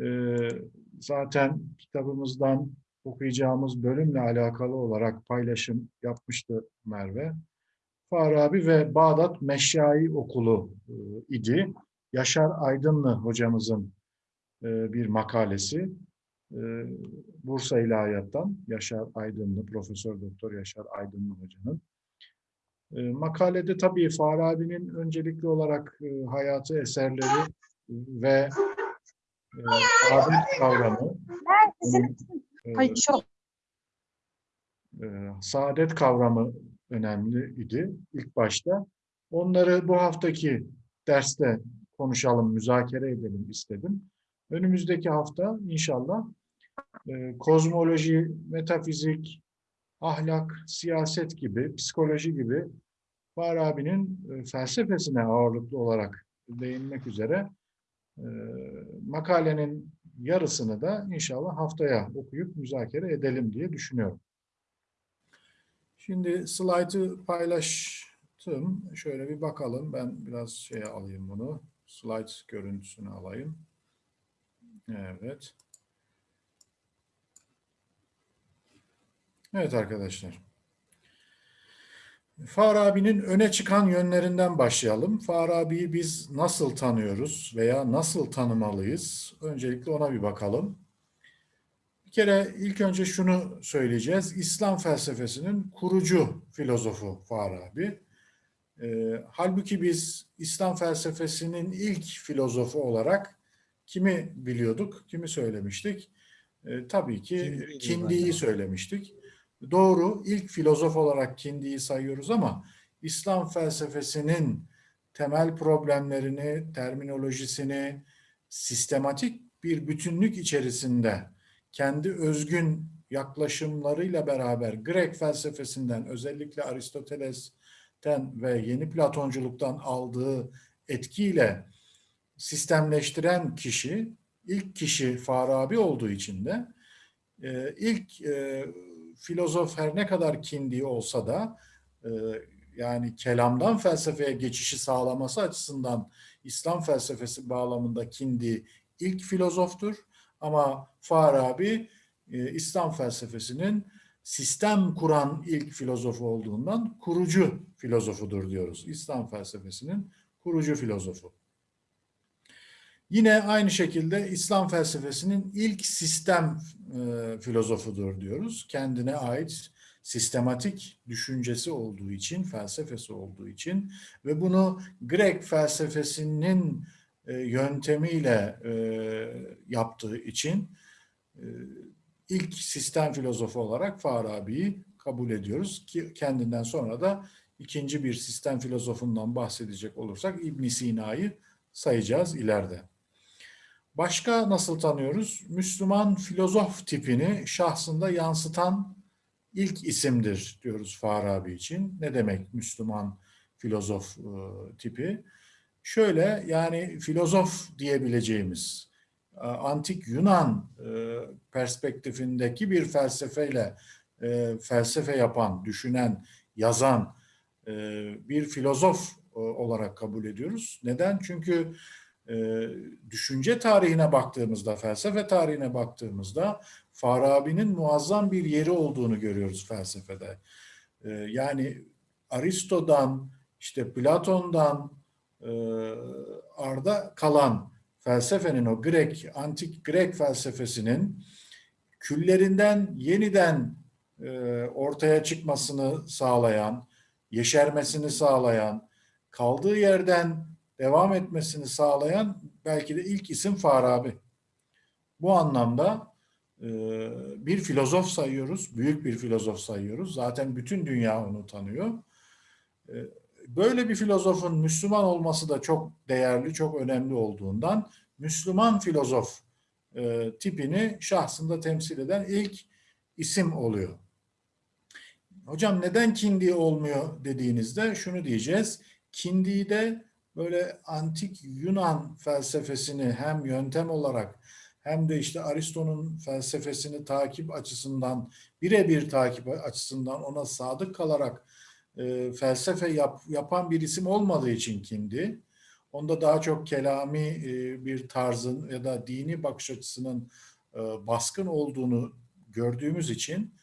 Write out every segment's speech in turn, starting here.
Ee, zaten kitabımızdan okuyacağımız bölümle alakalı olarak paylaşım yapmıştı Merve. Farabi ve Bağdat Meşyai Okulu e, idi. Yaşar Aydınlı hocamızın e, bir makalesi. E, Bursa İlahiyat'tan Yaşar Aydınlı, Profesör Doktor Yaşar Aydınlı hocanın. Makalede tabii Farabi'nin öncelikli olarak hayatı, eserleri ve e, saadet kavramı, e, Hayır, şu e, saadet kavramı önemli idi ilk başta. Onları bu haftaki derste konuşalım, müzakere edelim istedim. Önümüzdeki hafta inşallah e, kozmoloji, metafizik, ahlak, siyaset gibi, psikoloji gibi Farabi'nin e, felsefesine ağırlıklı olarak değinmek üzere makalenin yarısını da inşallah haftaya okuyup müzakere edelim diye düşünüyorum. Şimdi slaytı paylaştım. Şöyle bir bakalım. Ben biraz şey alayım bunu. Slide görüntüsünü alayım. Evet. Evet arkadaşlar. Farabi'nin öne çıkan yönlerinden başlayalım. Farabi'yi biz nasıl tanıyoruz veya nasıl tanımalıyız? Öncelikle ona bir bakalım. Bir kere ilk önce şunu söyleyeceğiz. İslam felsefesinin kurucu filozofu Farabi. Ee, halbuki biz İslam felsefesinin ilk filozofu olarak kimi biliyorduk, kimi söylemiştik? Ee, tabii ki Kindi'yi söylemiştik. Doğru, ilk filozof olarak Kindi'yi sayıyoruz ama İslam felsefesinin temel problemlerini, terminolojisini sistematik bir bütünlük içerisinde kendi özgün yaklaşımlarıyla beraber Grek felsefesinden özellikle Aristoteles'ten ve yeni Platonculuktan aldığı etkiyle sistemleştiren kişi, ilk kişi Farabi olduğu için de e, ilk e, filozof her ne kadar kindi olsa da e, yani kelamdan felsefeye geçişi sağlaması açısından İslam felsefesi bağlamında kindi ilk filozoftur. Ama Farabi e, İslam felsefesinin sistem kuran ilk filozofu olduğundan kurucu filozofudur diyoruz. İslam felsefesinin kurucu filozofu. Yine aynı şekilde İslam felsefesinin ilk sistem e, filozofudur diyoruz. Kendine ait sistematik düşüncesi olduğu için, felsefesi olduğu için ve bunu Grek felsefesinin e, yöntemiyle e, yaptığı için e, ilk sistem filozofu olarak Farabi'yi kabul ediyoruz ki kendinden sonra da ikinci bir sistem filozofundan bahsedecek olursak İbn Sina'yı sayacağız ileride. Başka nasıl tanıyoruz? Müslüman filozof tipini şahsında yansıtan ilk isimdir diyoruz Farabi için. Ne demek Müslüman filozof e, tipi? Şöyle yani filozof diyebileceğimiz e, antik Yunan e, perspektifindeki bir felsefeyle felsefe yapan, düşünen, yazan bir filozof olarak kabul ediyoruz. Neden? Çünkü e, düşünce tarihine baktığımızda, felsefe tarihine baktığımızda Farabi'nin muazzam bir yeri olduğunu görüyoruz felsefede. E, yani Aristo'dan, işte Platon'dan e, arda kalan felsefenin o Grek, antik Grek felsefesinin küllerinden yeniden ortaya çıkmasını sağlayan, yeşermesini sağlayan, kaldığı yerden devam etmesini sağlayan belki de ilk isim Farabi. Bu anlamda e, bir filozof sayıyoruz, büyük bir filozof sayıyoruz. Zaten bütün dünya onu tanıyor. E, böyle bir filozofun Müslüman olması da çok değerli, çok önemli olduğundan Müslüman filozof e, tipini şahsında temsil eden ilk isim oluyor. Hocam neden kindi olmuyor dediğinizde şunu diyeceğiz. Kindi'de böyle antik Yunan felsefesini hem yöntem olarak hem de işte Aristo'nun felsefesini takip açısından birebir takip açısından ona sadık kalarak e, felsefe yap, yapan bir isim olmadığı için Kindi. Onda daha çok kelami e, bir tarzın ya da dini bakış açısının e, baskın olduğunu gördüğümüz için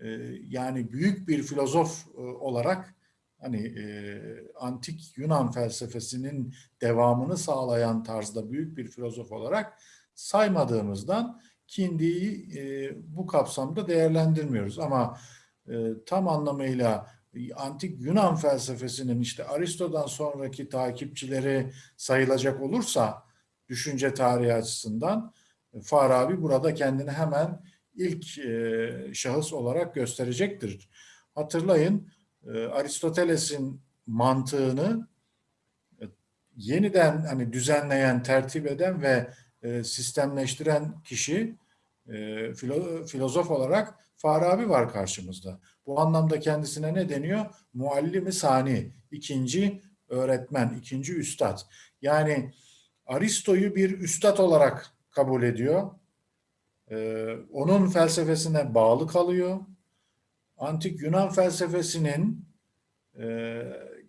e, yani büyük bir filozof e, olarak hani e, antik Yunan felsefesinin devamını sağlayan tarzda büyük bir filozof olarak saymadığımızdan Kindi'yi e, bu kapsamda değerlendirmiyoruz. Ama e, tam anlamıyla antik Yunan felsefesinin işte Aristo'dan sonraki takipçileri sayılacak olursa düşünce tarihi açısından Farabi burada kendini hemen ilk e, şahıs olarak gösterecektir. Hatırlayın e, Aristoteles'in mantığını e, yeniden hani düzenleyen, tertip eden ve e, sistemleştiren kişi e, filo, filozof olarak Farabi var karşımızda. Bu anlamda kendisine ne deniyor? Muallimi sani, ikinci öğretmen, ikinci üstad. Yani Aristo'yu bir üstad olarak kabul ediyor. Ee, onun felsefesine bağlı kalıyor. Antik Yunan felsefesinin e,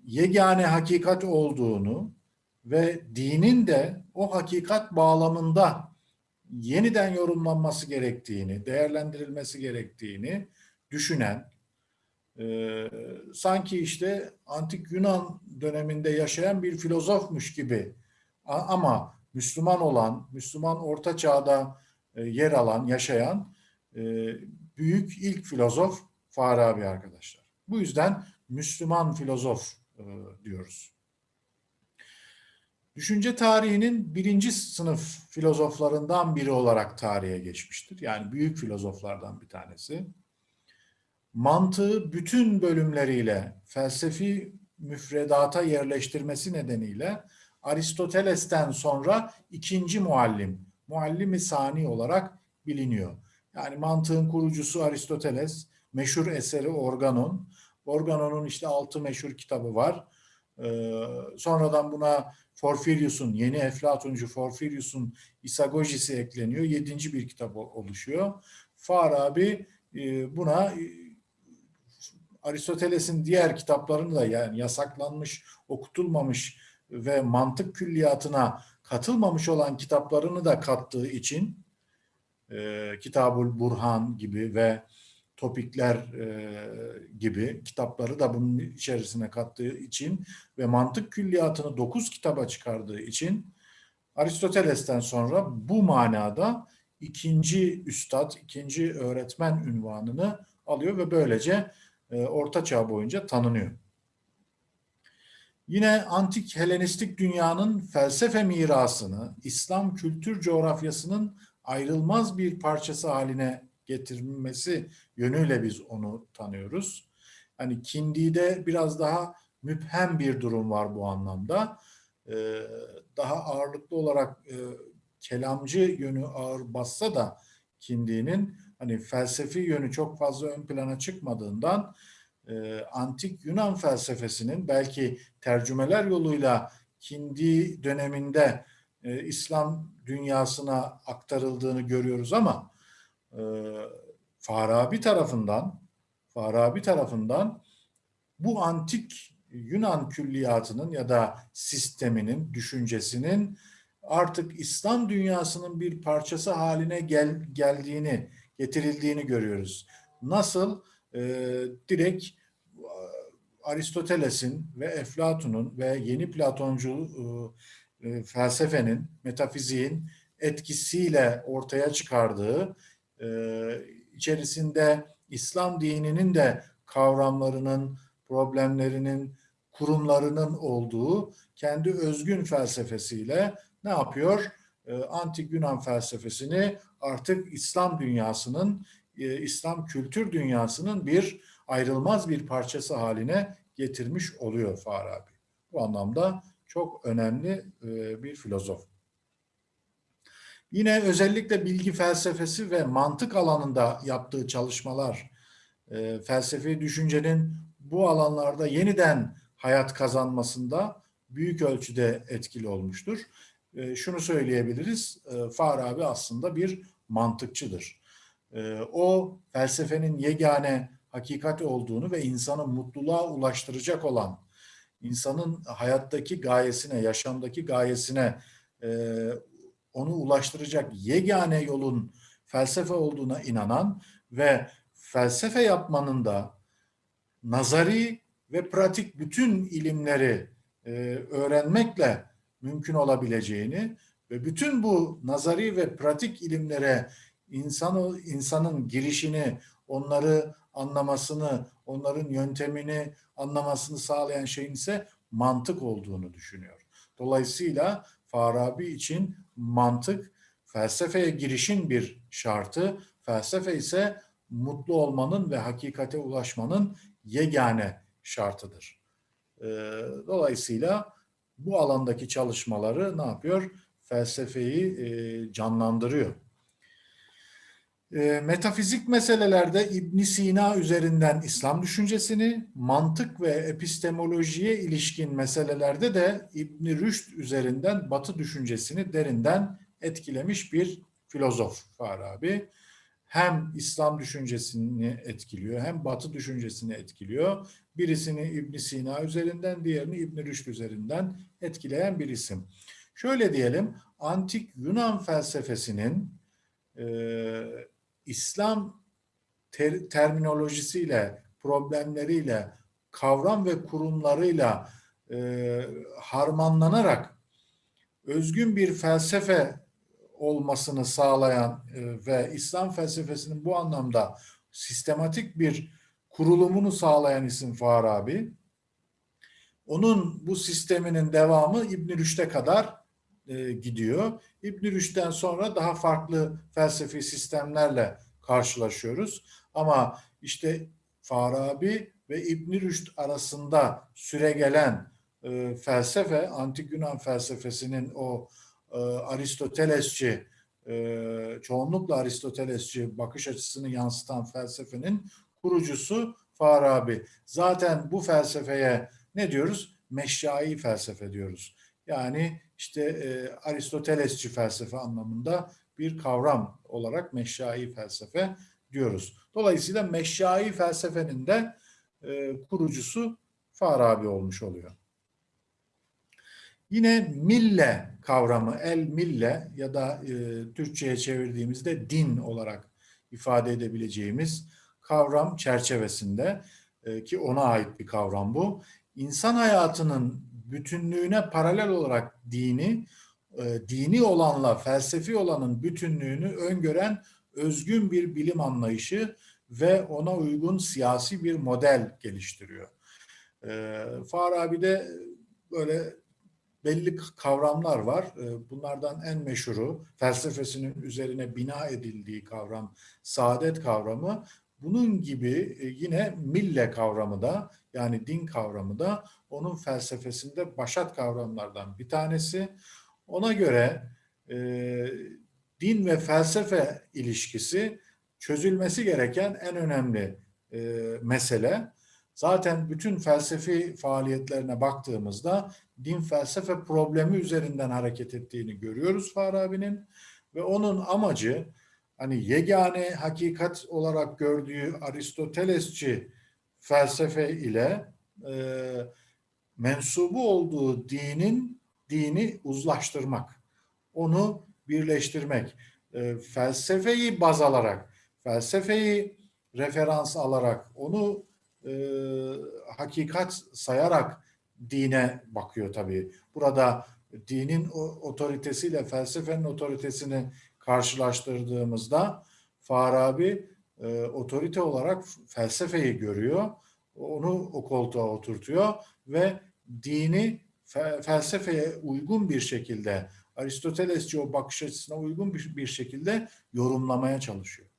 yegane hakikat olduğunu ve dinin de o hakikat bağlamında yeniden yorumlanması gerektiğini, değerlendirilmesi gerektiğini düşünen, e, sanki işte antik Yunan döneminde yaşayan bir filozofmuş gibi ama Müslüman olan, Müslüman orta çağda e, yer alan, yaşayan e, büyük ilk filozof Farabi arkadaşlar. Bu yüzden Müslüman filozof e, diyoruz. Düşünce tarihinin birinci sınıf filozoflarından biri olarak tarihe geçmiştir. Yani büyük filozoflardan bir tanesi. Mantığı bütün bölümleriyle felsefi müfredata yerleştirmesi nedeniyle Aristoteles'ten sonra ikinci muallim, muallimi sani olarak biliniyor. Yani mantığın kurucusu Aristoteles, meşhur eseri Organon. Organon'un işte altı meşhur kitabı var. Ee, sonradan buna Porfirius'un, yeni Eflatuncu Porfirius'un İsagojisi ekleniyor. Yedinci bir kitap oluşuyor. Farabi e, buna e, Aristoteles'in diğer kitaplarını da yani yasaklanmış, okutulmamış ve mantık külliyatına katılmamış olan kitaplarını da kattığı için e, Kitabul Burhan gibi ve topikler e, gibi kitapları da bunun içerisine kattığı için ve mantık külliyatını dokuz kitaba çıkardığı için Aristoteles'ten sonra bu manada ikinci üstad, ikinci öğretmen ünvanını alıyor ve böylece e, Orta Çağ boyunca tanınıyor. Yine antik Helenistik dünyanın felsefe mirasını İslam kültür coğrafyasının ayrılmaz bir parçası haline getirilmesi yönüyle biz onu tanıyoruz. Hani Kindi'de biraz daha müphem bir durum var bu anlamda. Ee, daha ağırlıklı olarak e, kelamcı yönü ağır bassa da Kindi'nin hani felsefi yönü çok fazla ön plana çıkmadığından e, antik Yunan felsefesinin belki tercümeler yoluyla Kindi döneminde e, İslam dünyasına aktarıldığını görüyoruz ama e, Farabi tarafından Farabi tarafından bu antik Yunan külliyatının ya da sisteminin, düşüncesinin artık İslam dünyasının bir parçası haline gel, geldiğini, getirildiğini görüyoruz. Nasıl? E, direkt Aristoteles'in ve Eflatun'un ve yeni Platoncu e, e, felsefenin, metafiziğin etkisiyle ortaya çıkardığı içerisinde İslam dininin de kavramlarının, problemlerinin, kurumlarının olduğu kendi özgün felsefesiyle ne yapıyor? E, Antik Yunan felsefesini artık İslam dünyasının, e, İslam kültür dünyasının bir ayrılmaz bir parçası haline getirmiş oluyor Farabi. Bu anlamda çok önemli e, bir filozof. Yine özellikle bilgi felsefesi ve mantık alanında yaptığı çalışmalar, e, felsefi düşüncenin bu alanlarda yeniden hayat kazanmasında büyük ölçüde etkili olmuştur. E, şunu söyleyebiliriz, Farabi aslında bir mantıkçıdır. O felsefenin yegane hakikat olduğunu ve insanı mutluluğa ulaştıracak olan insanın hayattaki gayesine, yaşamdaki gayesine e, onu ulaştıracak yegane yolun felsefe olduğuna inanan ve felsefe yapmanın da nazari ve pratik bütün ilimleri e, öğrenmekle mümkün olabileceğini ve bütün bu nazari ve pratik ilimlere insanı, insanın girişini, onları anlamasını, onların yöntemini anlamasını sağlayan şeyin ise mantık olduğunu düşünüyor. Dolayısıyla Farabi için mantık felsefeye girişin bir şartı, felsefe ise mutlu olmanın ve hakikate ulaşmanın yegane şartıdır. Ee, dolayısıyla bu alandaki çalışmaları ne yapıyor? Felsefeyi e, canlandırıyor. E, metafizik meselelerde İbn Sina üzerinden İslam düşüncesini, mantık ve epistemolojiye ilişkin meselelerde de İbn Rüşd üzerinden Batı düşüncesini derinden etkilemiş bir filozof Farabi. Hem İslam düşüncesini etkiliyor, hem Batı düşüncesini etkiliyor. Birisini İbn Sina üzerinden, diğerini İbn Rüşd üzerinden etkileyen bir isim. Şöyle diyelim, antik Yunan felsefesinin e, İslam ter, terminolojisiyle, problemleriyle, kavram ve kurumlarıyla e, harmanlanarak özgün bir felsefe olmasını sağlayan e, ve İslam felsefesinin bu anlamda sistematik bir kurulumunu sağlayan isim Farabi. Onun bu sisteminin devamı İbn Rüşd'e kadar e, gidiyor. İbn Rüşd'den sonra daha farklı felsefi sistemlerle karşılaşıyoruz. Ama işte Farabi ve İbn Rüşd arasında süregelen e, felsefe, antik Yunan felsefesinin o e, Aristotelesçi, e, çoğunlukla Aristotelesçi bakış açısını yansıtan felsefenin kurucusu Farabi. Zaten bu felsefeye ne diyoruz? Meşyai felsefe diyoruz. Yani işte e, Aristotelesçi felsefe anlamında bir kavram olarak meşyai felsefe diyoruz. Dolayısıyla meşyai felsefenin de e, kurucusu Farabi olmuş oluyor. Yine mille kavramı, el mille ya da e, Türkçe'ye çevirdiğimizde din olarak ifade edebileceğimiz kavram çerçevesinde e, ki ona ait bir kavram bu. İnsan hayatının bütünlüğüne paralel olarak dini, e, dini olanla felsefi olanın bütünlüğünü öngören özgün bir bilim anlayışı ve ona uygun siyasi bir model geliştiriyor. E, Farabi'de böyle belli kavramlar var. E, bunlardan en meşhuru felsefesinin üzerine bina edildiği kavram saadet kavramı. Bunun gibi e, yine mille kavramı da yani din kavramı da onun felsefesinde başat kavramlardan bir tanesi. Ona göre e, din ve felsefe ilişkisi çözülmesi gereken en önemli e, mesele. Zaten bütün felsefi faaliyetlerine baktığımızda din felsefe problemi üzerinden hareket ettiğini görüyoruz Farabi'nin ve onun amacı hani yegane hakikat olarak gördüğü Aristotelesçi felsefe ile e, mensubu olduğu dinin dini uzlaştırmak, onu birleştirmek, e, felsefeyi baz alarak, felsefeyi referans alarak, onu e, hakikat sayarak dine bakıyor tabii. Burada dinin otoritesiyle felsefenin otoritesini karşılaştırdığımızda Farabi e, otorite olarak felsefeyi görüyor. Onu o koltuğa oturtuyor ve dini fe, felsefeye uygun bir şekilde Aristotelesçi o bakış açısına uygun bir, bir şekilde yorumlamaya çalışıyor.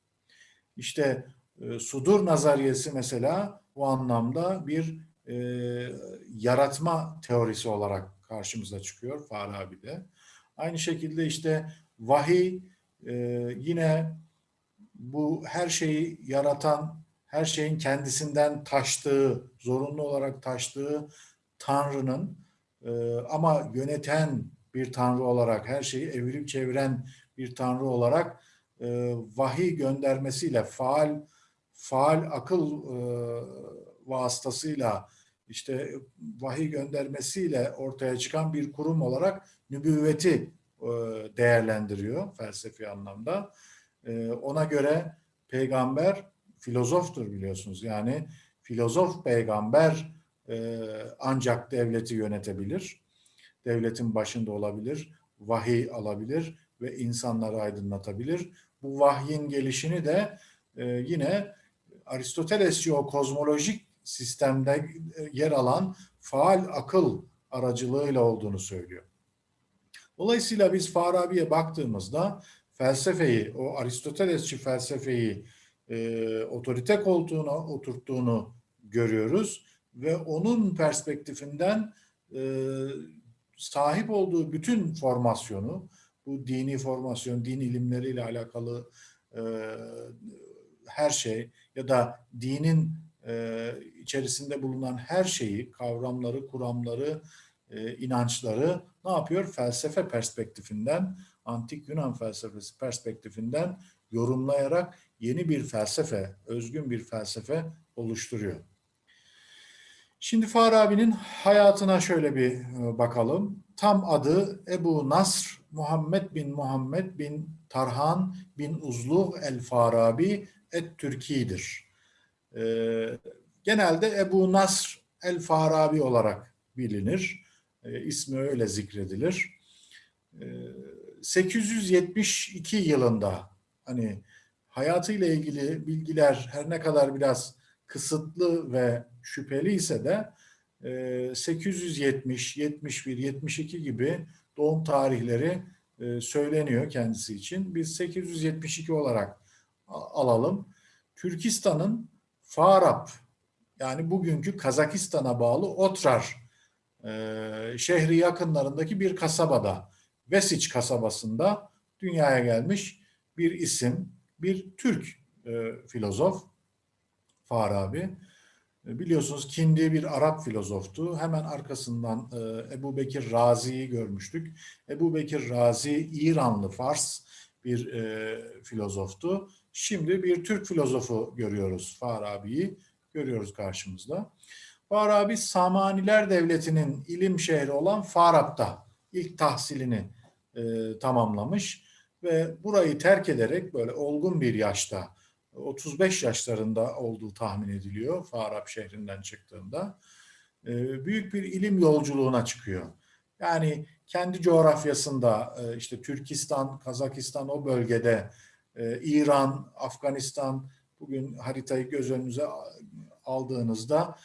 İşte e, sudur nazariyesi mesela bu anlamda bir e, yaratma teorisi olarak karşımıza çıkıyor Farabi'de. Aynı şekilde işte vahiy e, yine bu her şeyi yaratan, her şeyin kendisinden taştığı, zorunlu olarak taştığı Tanrı'nın e, ama yöneten bir Tanrı olarak, her şeyi evirip çeviren bir Tanrı olarak e, vahiy göndermesiyle, faal faal akıl e, vasıtasıyla işte vahiy göndermesiyle ortaya çıkan bir kurum olarak nübüvveti değerlendiriyor felsefi anlamda. E, ona göre peygamber filozoftur biliyorsunuz. Yani filozof peygamber e, ancak devleti yönetebilir. Devletin başında olabilir, vahiy alabilir ve insanları aydınlatabilir. Bu vahyin gelişini de yine Aristotelesçi o kozmolojik sistemde yer alan faal akıl aracılığıyla olduğunu söylüyor. Dolayısıyla biz Farabi'ye baktığımızda felsefeyi, o Aristotelesçi felsefeyi e, otorite koltuğuna oturttuğunu görüyoruz ve onun perspektifinden e, sahip olduğu bütün formasyonu, bu dini formasyon, din ilimleriyle alakalı e, her şey ya da dinin e, içerisinde bulunan her şeyi, kavramları, kuramları, e, inançları ne yapıyor? Felsefe perspektifinden, antik Yunan felsefesi perspektifinden yorumlayarak yeni bir felsefe, özgün bir felsefe oluşturuyor. Şimdi Farabi'nin hayatına şöyle bir e, bakalım. Tam adı Ebu Nasr Muhammed bin Muhammed bin Tarhan bin Uzluh el Farabi et Türki'dir. Ee, genelde Ebu Nasr el Farabi olarak bilinir. Ee, ismi öyle zikredilir. Ee, 872 yılında hani hayatıyla ilgili bilgiler her ne kadar biraz kısıtlı ve şüpheli ise de 870, 71, 72 gibi doğum tarihleri e, söyleniyor kendisi için. Biz 872 olarak alalım. Türkistan'ın Farap yani bugünkü Kazakistan'a bağlı Otrar e, şehri yakınlarındaki bir kasabada Vesiç kasabasında dünyaya gelmiş bir isim, bir Türk e, filozof Farabi. E, biliyorsunuz Kindi bir Arap filozoftu. Hemen arkasından e, Ebu Bekir Razi'yi görmüştük. Ebu Bekir Razi İranlı Fars bir e, filozoftu. Şimdi bir Türk filozofu görüyoruz Farabi'yi görüyoruz karşımızda. Farabi Samaniler Devleti'nin ilim şehri olan Farab'da ilk tahsilini e, tamamlamış ve burayı terk ederek böyle olgun bir yaşta 35 yaşlarında olduğu tahmin ediliyor Farab şehrinden çıktığında. E, büyük bir ilim yolculuğuna çıkıyor. Yani kendi coğrafyasında e, işte Türkistan, Kazakistan o bölgede e, İran, Afganistan bugün haritayı göz önünüze aldığınızda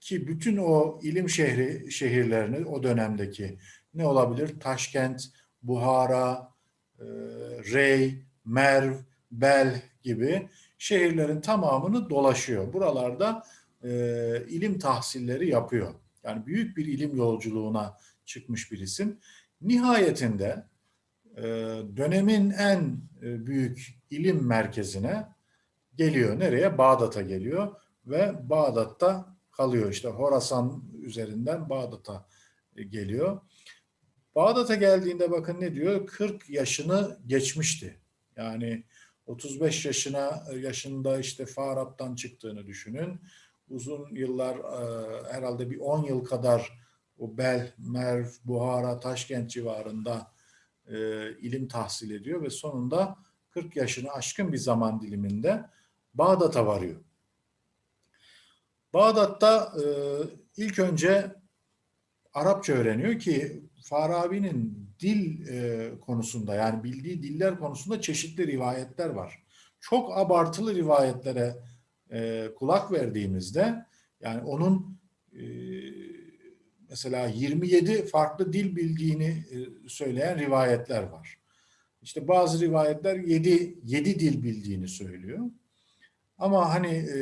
ki bütün o ilim şehri şehirlerini o dönemdeki ne olabilir? Taşkent, Buhara, e, Rey, Merv, Bel gibi şehirlerin tamamını dolaşıyor. Buralarda e, ilim tahsilleri yapıyor. Yani büyük bir ilim yolculuğuna çıkmış bir isim. Nihayetinde e, dönemin en e, büyük ilim merkezine geliyor. Nereye? Bağdat'a geliyor ve Bağdat'ta kalıyor. İşte Horasan üzerinden Bağdat'a e, geliyor. Bağdat'a geldiğinde bakın ne diyor? 40 yaşını geçmişti. Yani 35 yaşına yaşında işte Farab'dan çıktığını düşünün. Uzun yıllar herhalde bir 10 yıl kadar o Bel, Merv, Buhara, Taşkent civarında e, ilim tahsil ediyor ve sonunda 40 yaşını aşkın bir zaman diliminde Bağdat'a varıyor. Bağdat'ta e, ilk önce Arapça öğreniyor ki Farabi'nin dil e, konusunda yani bildiği diller konusunda çeşitli rivayetler var. Çok abartılı rivayetlere e, kulak verdiğimizde yani onun e, mesela 27 farklı dil bildiğini e, söyleyen rivayetler var. İşte bazı rivayetler 7 7 dil bildiğini söylüyor. Ama hani e,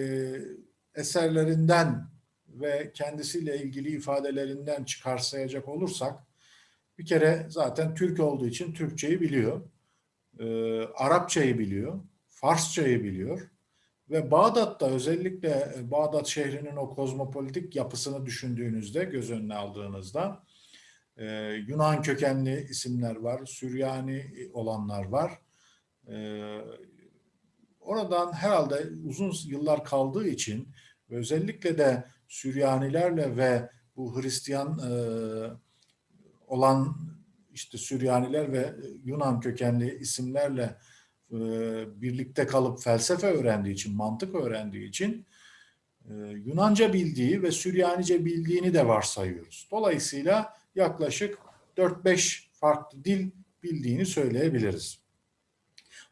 eserlerinden ve kendisiyle ilgili ifadelerinden çıkarsayacak olursak bir kere zaten Türk olduğu için Türkçeyi biliyor. E, Arapçayı biliyor. Farsçayı biliyor. Ve Bağdat'ta özellikle e, Bağdat şehrinin o kozmopolitik yapısını düşündüğünüzde, göz önüne aldığınızda e, Yunan kökenli isimler var, Süryani olanlar var. E, oradan herhalde uzun yıllar kaldığı için özellikle de Süryanilerle ve bu Hristiyan e, olan işte Süryaniler ve Yunan kökenli isimlerle e, birlikte kalıp felsefe öğrendiği için, mantık öğrendiği için e, Yunanca bildiği ve Süryanice bildiğini de varsayıyoruz. Dolayısıyla yaklaşık 4-5 farklı dil bildiğini söyleyebiliriz.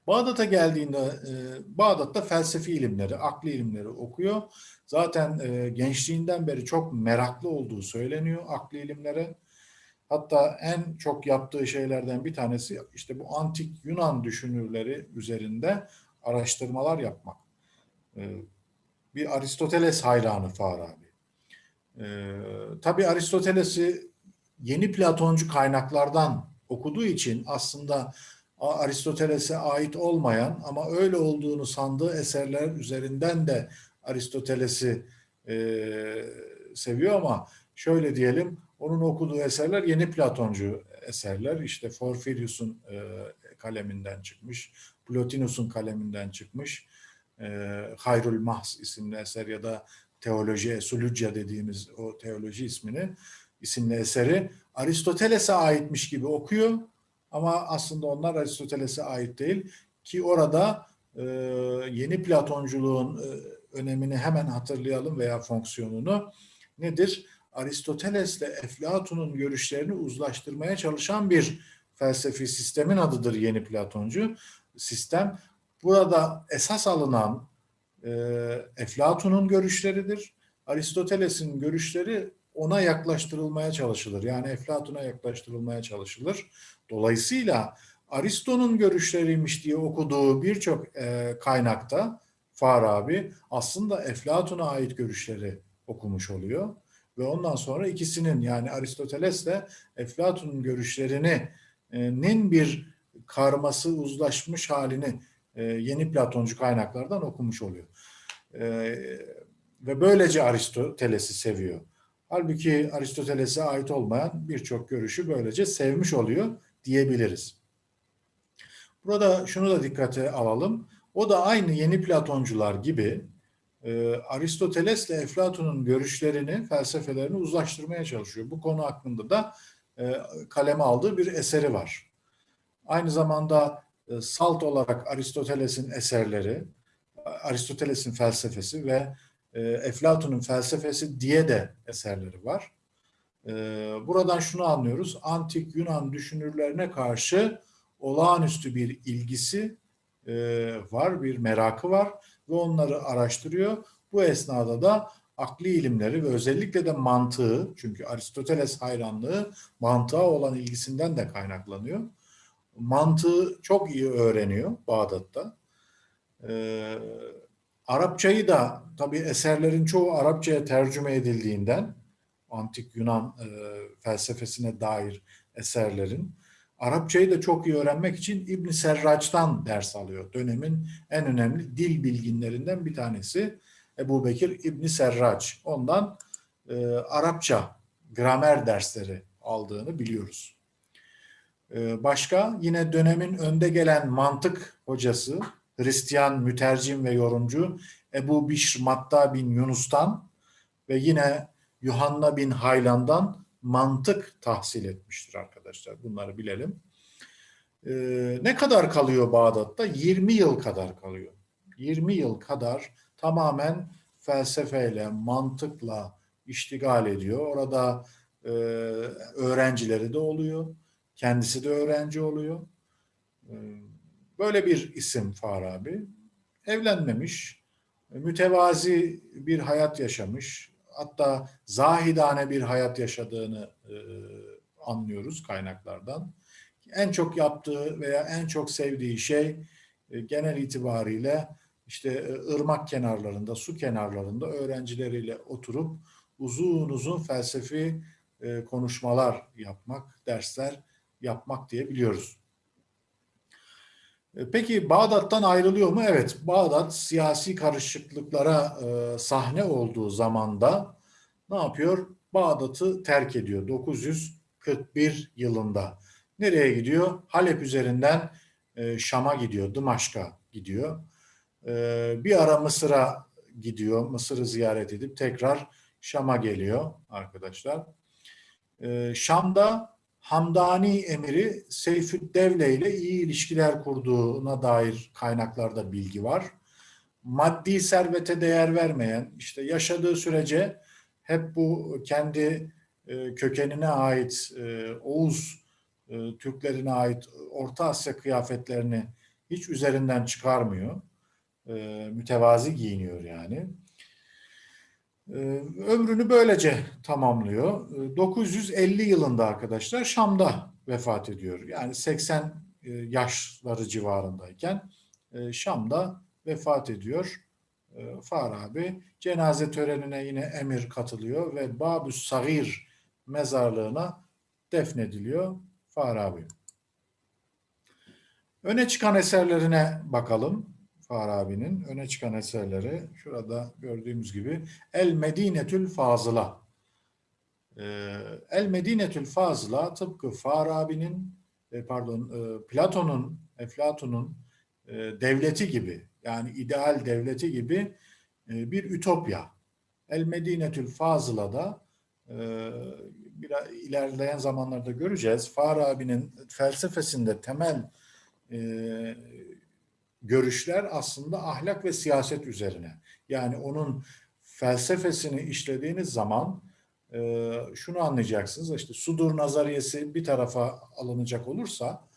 Bağdat'a geldiğinde e, Bağdat'ta felsefi ilimleri, akli ilimleri okuyor. Zaten e, gençliğinden beri çok meraklı olduğu söyleniyor akli ilimlere. Hatta en çok yaptığı şeylerden bir tanesi işte bu antik Yunan düşünürleri üzerinde araştırmalar yapmak. E, bir Aristoteles hayranı Farabi. E, tabii Aristoteles'i yeni Platoncu kaynaklardan okuduğu için aslında Aristoteles'e ait olmayan ama öyle olduğunu sandığı eserler üzerinden de Aristoteles'i e, seviyor ama şöyle diyelim onun okuduğu eserler yeni Platoncu eserler. İşte Porphyrius'un e, kaleminden çıkmış, Plotinus'un kaleminden çıkmış, e, Hayrul Mahs isimli eser ya da Teoloji Esulücya dediğimiz o teoloji ismini isimli eseri Aristoteles'e aitmiş gibi okuyor ama aslında onlar Aristoteles'e ait değil ki orada e, yeni Platonculuğun e, önemini hemen hatırlayalım veya fonksiyonunu nedir? Aristoteles'le Eflatun'un görüşlerini uzlaştırmaya çalışan bir felsefi sistemin adıdır yeni Platoncu sistem. Burada esas alınan e, Eflatun'un görüşleridir. Aristoteles'in görüşleri ona yaklaştırılmaya çalışılır. Yani Eflatun'a yaklaştırılmaya çalışılır. Dolayısıyla Aristo'nun görüşleriymiş diye okuduğu birçok e, kaynakta Farabi aslında Eflatun'a ait görüşleri okumuş oluyor. Ve ondan sonra ikisinin yani Aristoteles'le Eflatun'un görüşlerinin bir karması uzlaşmış halini e, yeni Platoncu kaynaklardan okumuş oluyor. E, ve böylece Aristoteles'i seviyor. Halbuki Aristoteles'e ait olmayan birçok görüşü böylece sevmiş oluyor diyebiliriz. Burada şunu da dikkate alalım. O da aynı yeni Platoncular gibi e, Aristoteles ile Eflatun'un görüşlerini, felsefelerini uzlaştırmaya çalışıyor. Bu konu hakkında da e, kaleme aldığı bir eseri var. Aynı zamanda e, salt olarak Aristoteles'in eserleri, Aristoteles'in felsefesi ve e, Eflatun'un felsefesi diye de eserleri var. E, buradan şunu anlıyoruz. Antik Yunan düşünürlerine karşı olağanüstü bir ilgisi e, var, bir merakı var ve onları araştırıyor. Bu esnada da akli ilimleri ve özellikle de mantığı, çünkü Aristoteles hayranlığı mantığa olan ilgisinden de kaynaklanıyor. Mantığı çok iyi öğreniyor Bağdat'ta. Ee, Arapçayı da tabii eserlerin çoğu Arapçaya tercüme edildiğinden antik Yunan e, felsefesine dair eserlerin Arapçayı da çok iyi öğrenmek için İbn Serrac'tan ders alıyor. Dönemin en önemli dil bilginlerinden bir tanesi Ebu Bekir İbn Serrac. Ondan e, Arapça gramer dersleri aldığını biliyoruz. E, başka yine dönemin önde gelen mantık hocası Hristiyan mütercim ve yorumcu Ebu Bişr Matta bin Yunus'tan ve yine Yuhanna bin Haylan'dan mantık tahsil etmiştir arkadaşlar. Bunları bilelim. Ee, ne kadar kalıyor Bağdat'ta? 20 yıl kadar kalıyor. 20 yıl kadar tamamen felsefeyle, mantıkla iştigal ediyor. Orada e, öğrencileri de oluyor. Kendisi de öğrenci oluyor. E, böyle bir isim Farabi. Evlenmemiş, mütevazi bir hayat yaşamış hatta zahidane bir hayat yaşadığını e, anlıyoruz kaynaklardan. En çok yaptığı veya en çok sevdiği şey e, genel itibariyle işte e, ırmak kenarlarında, su kenarlarında öğrencileriyle oturup uzun uzun felsefi e, konuşmalar yapmak, dersler yapmak diye biliyoruz. E, peki Bağdat'tan ayrılıyor mu? Evet, Bağdat siyasi karışıklıklara e, sahne olduğu zamanda ne yapıyor? Bağdat'ı terk ediyor 941 yılında. Nereye gidiyor? Halep üzerinden e, Şam'a gidiyor, Dımaşk'a gidiyor. E, bir ara Mısır'a gidiyor, Mısır'ı ziyaret edip tekrar Şam'a geliyor arkadaşlar. Ee, Şam'da Hamdani emiri Seyfüddevle ile iyi ilişkiler kurduğuna dair kaynaklarda bilgi var. Maddi servete değer vermeyen, işte yaşadığı sürece hep bu kendi e, kökenine ait e, Oğuz e, Türklerine ait Orta Asya kıyafetlerini hiç üzerinden çıkarmıyor. Mütevazi giyiniyor yani. E, ömrünü böylece tamamlıyor. E, 950 yılında arkadaşlar Şam'da vefat ediyor. Yani 80 e, yaşları civarındayken e, Şam'da vefat ediyor. E, Farabi cenaze törenine yine emir katılıyor ve Babüs Sagir mezarlığına defnediliyor Farabi. Öne çıkan eserlerine bakalım. Farabi'nin öne çıkan eserleri şurada gördüğümüz gibi El Medinetül Fazıla. Ee, El Medinetül Fazıla tıpkı Farabi'nin e, pardon e, Platon'un Eflatun'un e, devleti gibi yani ideal devleti gibi bir ütopya. El Medinetül Fazıla'da bir ilerleyen zamanlarda göreceğiz. Farabi'nin felsefesinde temel görüşler aslında ahlak ve siyaset üzerine. Yani onun felsefesini işlediğiniz zaman e, şunu anlayacaksınız. İşte sudur nazariyesi bir tarafa alınacak olursa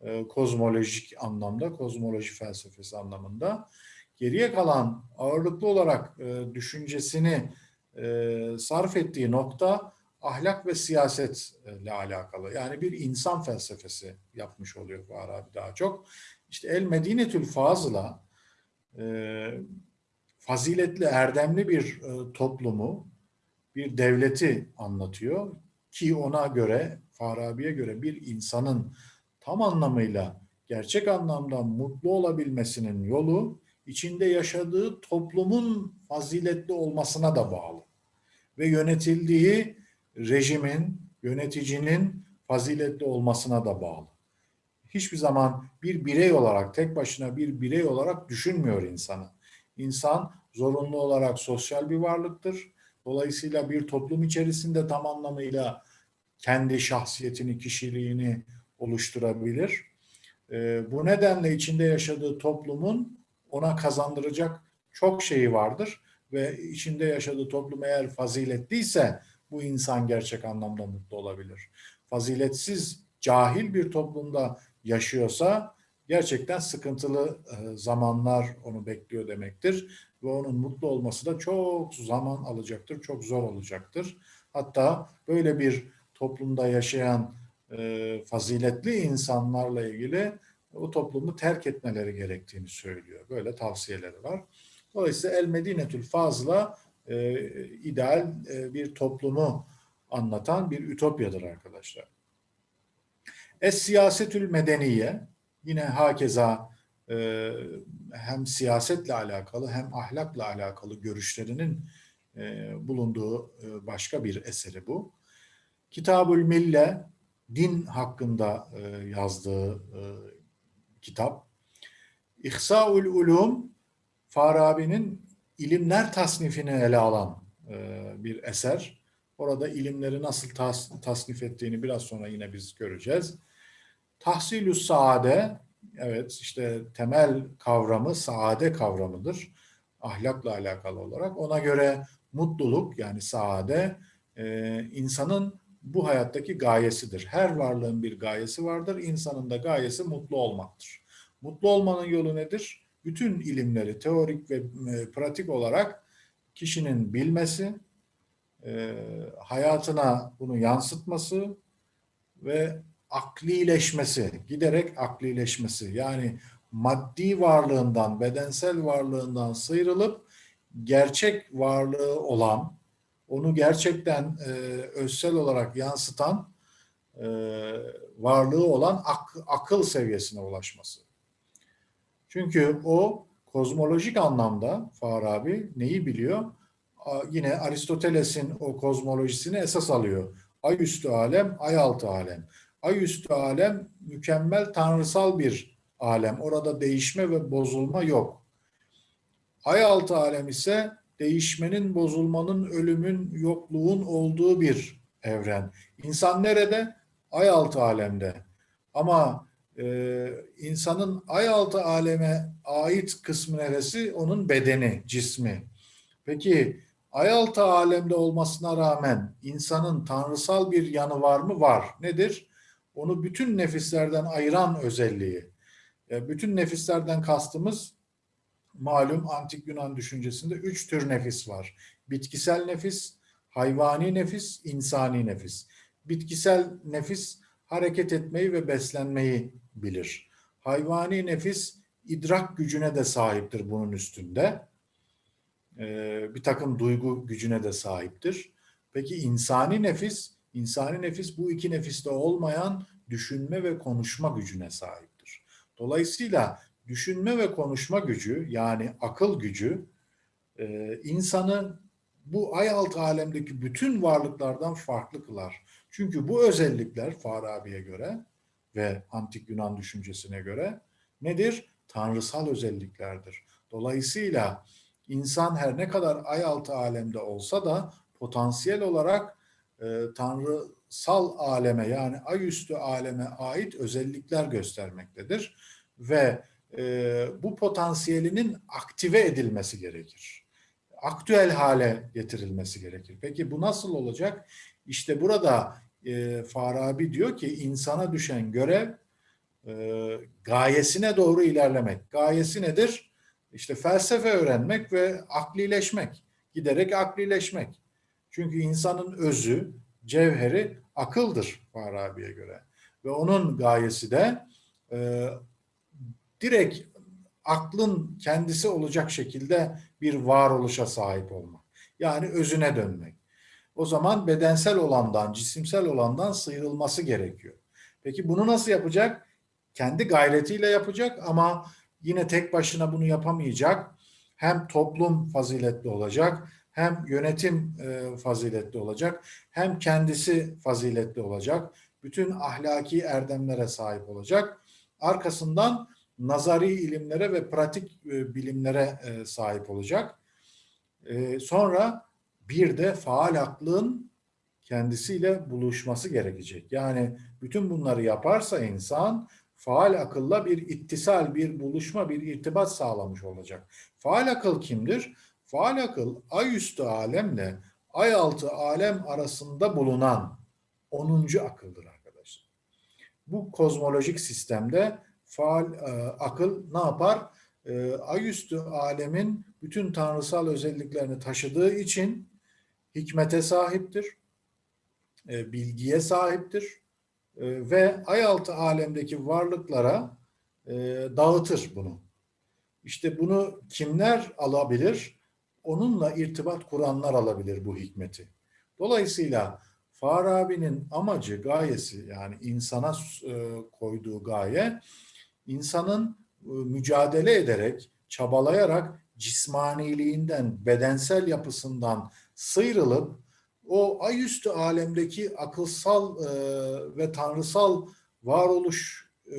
e, kozmolojik anlamda, kozmoloji felsefesi anlamında geriye kalan ağırlıklı olarak e, düşüncesini e, sarf ettiği nokta ahlak ve siyasetle alakalı. Yani bir insan felsefesi yapmış oluyor Farabi daha çok. İşte El Medinetül Fazıla e, faziletli, erdemli bir e, toplumu, bir devleti anlatıyor ki ona göre, Farabi'ye göre bir insanın tam anlamıyla gerçek anlamda mutlu olabilmesinin yolu içinde yaşadığı toplumun faziletli olmasına da bağlı. Ve yönetildiği rejimin, yöneticinin faziletli olmasına da bağlı hiçbir zaman bir birey olarak, tek başına bir birey olarak düşünmüyor insanı. İnsan zorunlu olarak sosyal bir varlıktır. Dolayısıyla bir toplum içerisinde tam anlamıyla kendi şahsiyetini, kişiliğini oluşturabilir. E, bu nedenle içinde yaşadığı toplumun ona kazandıracak çok şeyi vardır ve içinde yaşadığı toplum eğer faziletliyse bu insan gerçek anlamda mutlu olabilir. Faziletsiz, cahil bir toplumda yaşıyorsa gerçekten sıkıntılı e, zamanlar onu bekliyor demektir. Ve onun mutlu olması da çok zaman alacaktır, çok zor olacaktır. Hatta böyle bir toplumda yaşayan e, faziletli insanlarla ilgili o toplumu terk etmeleri gerektiğini söylüyor. Böyle tavsiyeleri var. Dolayısıyla El Medinetül Fazla e, ideal bir toplumu anlatan bir ütopyadır arkadaşlar. Es siyasetül medeniye yine hakeza e, hem siyasetle alakalı hem ahlakla alakalı görüşlerinin e, bulunduğu e, başka bir eseri bu. Kitabül Mille din hakkında e, yazdığı e, kitap. İhsaul Ulum Farabi'nin ilimler tasnifini ele alan e, bir eser. Orada ilimleri nasıl tas, tasnif ettiğini biraz sonra yine biz göreceğiz. Tahsilü saade, evet işte temel kavramı saade kavramıdır. Ahlakla alakalı olarak. Ona göre mutluluk yani saade e, insanın bu hayattaki gayesidir. Her varlığın bir gayesi vardır. İnsanın da gayesi mutlu olmaktır. Mutlu olmanın yolu nedir? Bütün ilimleri teorik ve e, pratik olarak kişinin bilmesi, e, hayatına bunu yansıtması ve aklileşmesi, giderek aklileşmesi yani maddi varlığından, bedensel varlığından sıyrılıp gerçek varlığı olan, onu gerçekten e, özsel olarak yansıtan e, varlığı olan ak, akıl seviyesine ulaşması. Çünkü o kozmolojik anlamda Farabi neyi biliyor? Yine Aristoteles'in o kozmolojisini esas alıyor. Ay üstü alem, ay altı alem. Ay üstü alem mükemmel tanrısal bir alem. Orada değişme ve bozulma yok. Ay altı alem ise değişmenin, bozulmanın, ölümün, yokluğun olduğu bir evren. İnsan nerede? Ay altı alemde. Ama e, insanın ay altı aleme ait kısmı neresi? Onun bedeni, cismi. Peki ay altı alemde olmasına rağmen insanın tanrısal bir yanı var mı? Var. Nedir? Onu bütün nefislerden ayıran özelliği. E, bütün nefislerden kastımız malum antik Yunan düşüncesinde üç tür nefis var. Bitkisel nefis, hayvani nefis, insani nefis. Bitkisel nefis hareket etmeyi ve beslenmeyi bilir. Hayvani nefis idrak gücüne de sahiptir bunun üstünde. Ee, bir takım duygu gücüne de sahiptir. Peki insani nefis, insani nefis bu iki nefiste olmayan düşünme ve konuşma gücüne sahiptir. Dolayısıyla düşünme ve konuşma gücü yani akıl gücü e, insanı bu ay altı alemdeki bütün varlıklardan farklı kılar. Çünkü bu özellikler Farabi'ye göre ve antik Yunan düşüncesine göre nedir? Tanrısal özelliklerdir. Dolayısıyla insan her ne kadar ay altı alemde olsa da potansiyel olarak e, tanrısal aleme yani ay üstü aleme ait özellikler göstermektedir. Ve e, bu potansiyelinin aktive edilmesi gerekir. Aktüel hale getirilmesi gerekir. Peki bu nasıl olacak? İşte burada e, Farabi diyor ki insana düşen görev e, gayesine doğru ilerlemek. Gayesi nedir? İşte felsefe öğrenmek ve aklileşmek. Giderek aklileşmek. Çünkü insanın özü, cevheri akıldır Farabi'ye göre. Ve onun gayesi de e, direkt aklın kendisi olacak şekilde bir varoluşa sahip olmak. Yani özüne dönmek. O zaman bedensel olandan, cisimsel olandan sıyrılması gerekiyor. Peki bunu nasıl yapacak? Kendi gayretiyle yapacak ama yine tek başına bunu yapamayacak. Hem toplum faziletli olacak, hem yönetim e, faziletli olacak, hem kendisi faziletli olacak. Bütün ahlaki erdemlere sahip olacak. Arkasından nazari ilimlere ve pratik e, bilimlere e, sahip olacak. E, sonra bir de faal aklın kendisiyle buluşması gerekecek. Yani bütün bunları yaparsa insan faal akılla bir ittisal, bir buluşma, bir irtibat sağlamış olacak. Faal akıl kimdir? Faal akıl ay üstü alemle ay altı alem arasında bulunan 10. akıldır arkadaşlar. Bu kozmolojik sistemde faal e, akıl ne yapar? E, ay üstü alemin bütün tanrısal özelliklerini taşıdığı için hikmete sahiptir, e, bilgiye sahiptir e, ve ay altı alemdeki varlıklara e, dağıtır bunu. İşte bunu kimler alabilir? Onunla irtibat kuranlar alabilir bu hikmeti. Dolayısıyla Farabi'nin amacı, gayesi yani insana e, koyduğu gaye insanın e, mücadele ederek, çabalayarak cismaniliğinden, bedensel yapısından sıyrılıp o ayüstü alemdeki akılsal e, ve tanrısal varoluş e,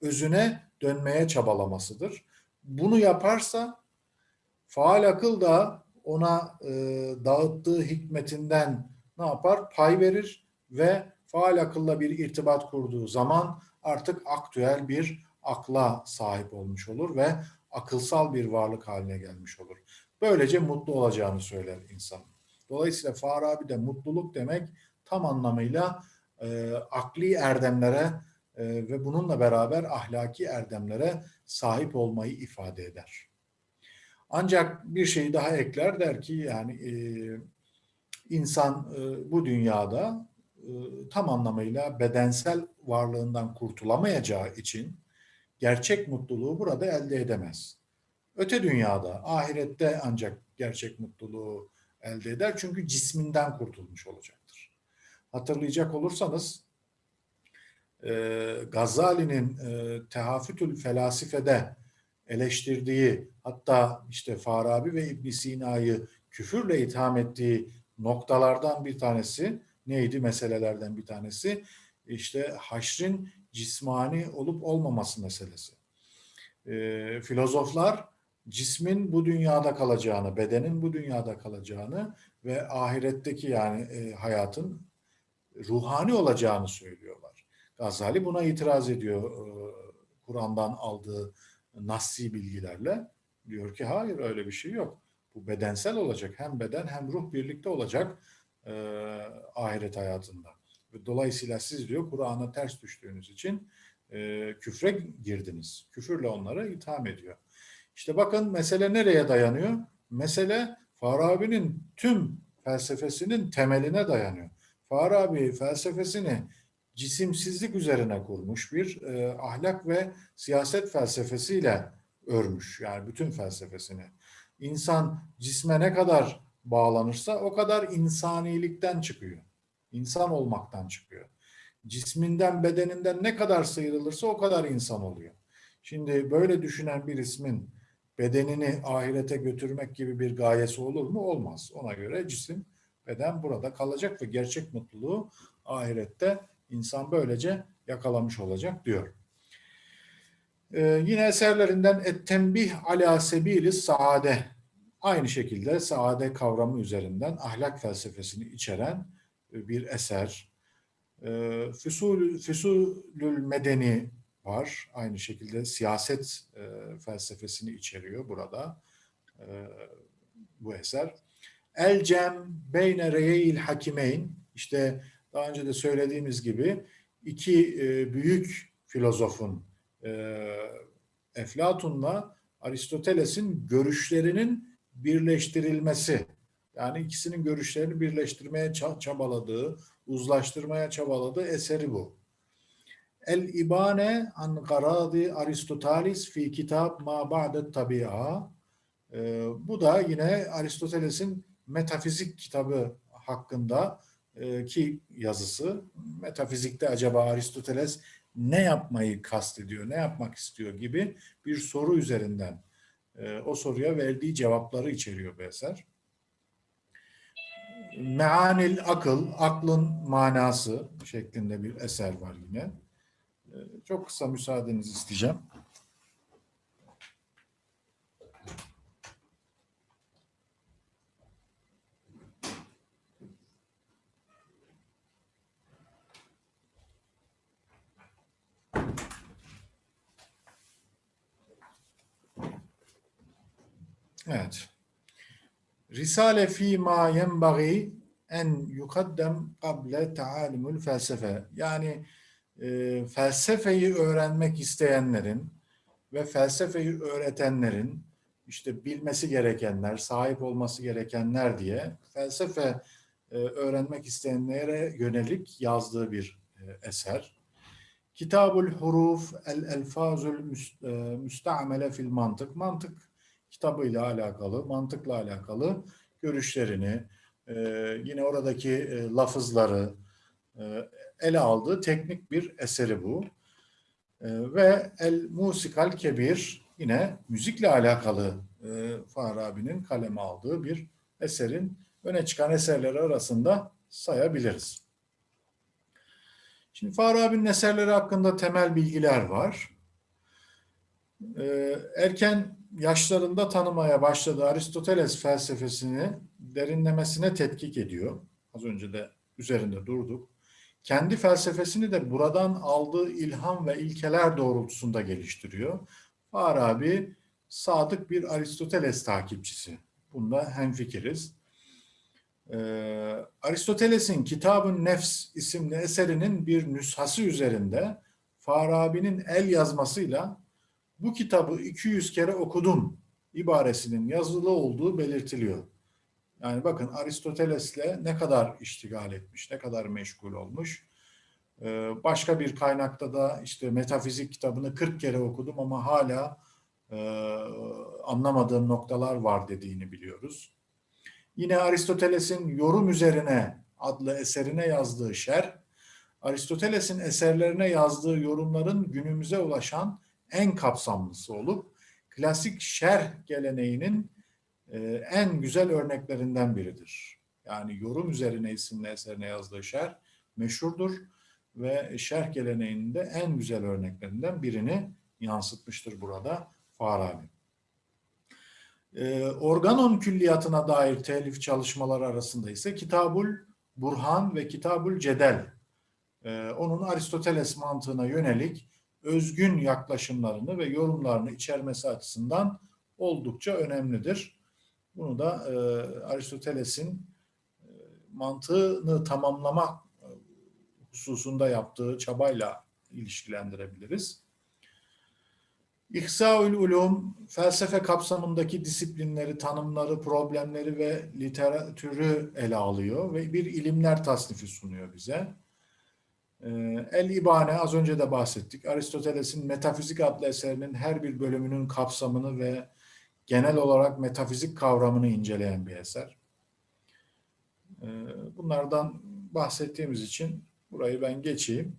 özüne dönmeye çabalamasıdır. Bunu yaparsa faal akıl da ona e, dağıttığı hikmetinden ne yapar? Pay verir ve faal akılla bir irtibat kurduğu zaman artık aktüel bir akla sahip olmuş olur ve akılsal bir varlık haline gelmiş olur. Böylece mutlu olacağını söyler insan. Dolayısıyla Farabi de mutluluk demek tam anlamıyla e, akli erdemlere e, ve bununla beraber ahlaki erdemlere sahip olmayı ifade eder. Ancak bir şey daha ekler der ki yani e, insan e, bu dünyada e, tam anlamıyla bedensel varlığından kurtulamayacağı için gerçek mutluluğu burada elde edemez. Öte dünyada, ahirette ancak gerçek mutluluğu elde eder. Çünkü cisminden kurtulmuş olacaktır. Hatırlayacak olursanız e, Gazali'nin e, Tehafütül Felasife'de eleştirdiği hatta işte Farabi ve İbn Sina'yı küfürle itham ettiği noktalardan bir tanesi neydi meselelerden bir tanesi işte haşrin cismani olup olmaması meselesi. E, filozoflar cismin bu dünyada kalacağını, bedenin bu dünyada kalacağını ve ahiretteki yani e, hayatın ruhani olacağını söylüyorlar. Gazali buna itiraz ediyor e, Kur'an'dan aldığı nassi bilgilerle. Diyor ki hayır öyle bir şey yok. Bu bedensel olacak. Hem beden hem ruh birlikte olacak e, ahiret hayatında. Dolayısıyla siz diyor Kur'an'a ters düştüğünüz için e, küfre girdiniz. Küfürle onlara itham ediyor. İşte bakın mesele nereye dayanıyor? Mesele Farabi'nin tüm felsefesinin temeline dayanıyor. Farabi felsefesini cisimsizlik üzerine kurmuş bir e, ahlak ve siyaset felsefesiyle örmüş. Yani bütün felsefesini. İnsan cisme ne kadar bağlanırsa o kadar insanilikten çıkıyor. İnsan olmaktan çıkıyor. Cisminden, bedeninden ne kadar sıyrılırsa o kadar insan oluyor. Şimdi böyle düşünen bir ismin bedenini ahirete götürmek gibi bir gayesi olur mu? Olmaz. Ona göre cisim, beden burada kalacak ve gerçek mutluluğu ahirette insan böylece yakalamış olacak diyor. Ee, yine eserlerinden Et-Tembih ala sebili saade aynı şekilde saade kavramı üzerinden ahlak felsefesini içeren bir eser. Ee, Füsul, Füsulül Medeni var. Aynı şekilde siyaset e, felsefesini içeriyor burada e, bu eser. El Cem Beyne Reyil Hakimeyn işte daha önce de söylediğimiz gibi iki e, büyük filozofun e, Eflatun'la Aristoteles'in görüşlerinin birleştirilmesi yani ikisinin görüşlerini birleştirmeye çabaladığı, uzlaştırmaya çabaladığı eseri bu. El İbane an garadi Aristoteles fi kitap ma ba'de tabi'a. Ee, bu da yine Aristoteles'in metafizik kitabı hakkında e, ki yazısı. Metafizikte acaba Aristoteles ne yapmayı kastediyor, ne yapmak istiyor gibi bir soru üzerinden e, o soruya verdiği cevapları içeriyor bu eser. Meanil akıl, aklın manası şeklinde bir eser var yine. Çok kısa müsaadenizi isteyeceğim. Evet. Risale fi ma yenbagi en yukaddem kable taalimul felsefe. Yani e, felsefeyi öğrenmek isteyenlerin ve felsefeyi öğretenlerin işte bilmesi gerekenler, sahip olması gerekenler diye felsefe e, öğrenmek isteyenlere yönelik yazdığı bir e, eser. Kitabul Huruf el Elfazul e, Müstamele fil Mantık. Mantık kitabıyla alakalı, mantıkla alakalı görüşlerini, e, yine oradaki e, lafızları e, ele aldığı teknik bir eseri bu. E, ve El Musikal Kebir yine müzikle alakalı e, Farabi'nin kaleme aldığı bir eserin öne çıkan eserleri arasında sayabiliriz. Şimdi Farabi'nin eserleri hakkında temel bilgiler var. Ee, erken yaşlarında tanımaya başladığı Aristoteles felsefesini derinlemesine tetkik ediyor. Az önce de üzerinde durduk. Kendi felsefesini de buradan aldığı ilham ve ilkeler doğrultusunda geliştiriyor. Farabi sadık bir Aristoteles takipçisi. Bunda hemfikiriz. Ee, Aristoteles'in Kitabın Nefs isimli eserinin bir nüshası üzerinde Farabi'nin el yazmasıyla bu kitabı 200 kere okudum ibaresinin yazılı olduğu belirtiliyor. Yani bakın Aristoteles'le ne kadar iştigal etmiş, ne kadar meşgul olmuş. Ee, başka bir kaynakta da işte metafizik kitabını 40 kere okudum ama hala e, anlamadığım noktalar var dediğini biliyoruz. Yine Aristoteles'in yorum üzerine adlı eserine yazdığı şer, Aristoteles'in eserlerine yazdığı yorumların günümüze ulaşan en kapsamlısı olup klasik şerh geleneğinin en güzel örneklerinden biridir. Yani yorum üzerine isimli eserine yazdığı şerh meşhurdur ve şerh geleneğinin de en güzel örneklerinden birini yansıtmıştır burada Farabi. E, organon külliyatına dair telif çalışmaları arasında ise Kitabul Burhan ve Kitabul Cedel e, onun Aristoteles mantığına yönelik özgün yaklaşımlarını ve yorumlarını içermesi açısından oldukça önemlidir. Bunu da e, Aristoteles'in e, mantığını tamamlama e, hususunda yaptığı çabayla ilişkilendirebiliriz. İhsaül ulum, felsefe kapsamındaki disiplinleri, tanımları, problemleri ve literatürü ele alıyor ve bir ilimler tasnifi sunuyor bize. Ee, El İbane az önce de bahsettik. Aristoteles'in Metafizik adlı eserinin her bir bölümünün kapsamını ve genel olarak metafizik kavramını inceleyen bir eser. Ee, bunlardan bahsettiğimiz için burayı ben geçeyim.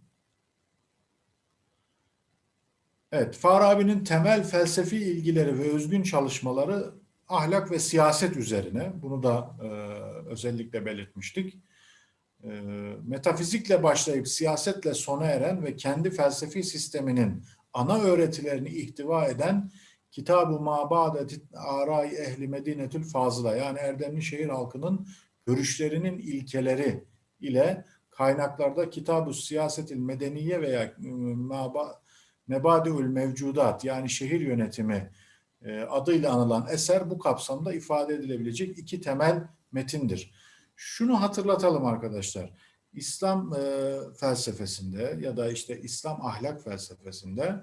Evet, Farabi'nin temel felsefi ilgileri ve özgün çalışmaları ahlak ve siyaset üzerine. Bunu da e, özellikle belirtmiştik. E, metafizikle başlayıp siyasetle sona eren ve kendi felsefi sisteminin ana öğretilerini ihtiva eden Kitab-ı Mabadet Aray Ehli Medinetül Fazıla yani Erdemli şehir halkının görüşlerinin ilkeleri ile kaynaklarda Kitab-ı Siyasetil Medeniye veya e, Mebadiül Mevcudat yani şehir yönetimi e, adıyla anılan eser bu kapsamda ifade edilebilecek iki temel metindir. Şunu hatırlatalım arkadaşlar. İslam e, felsefesinde ya da işte İslam ahlak felsefesinde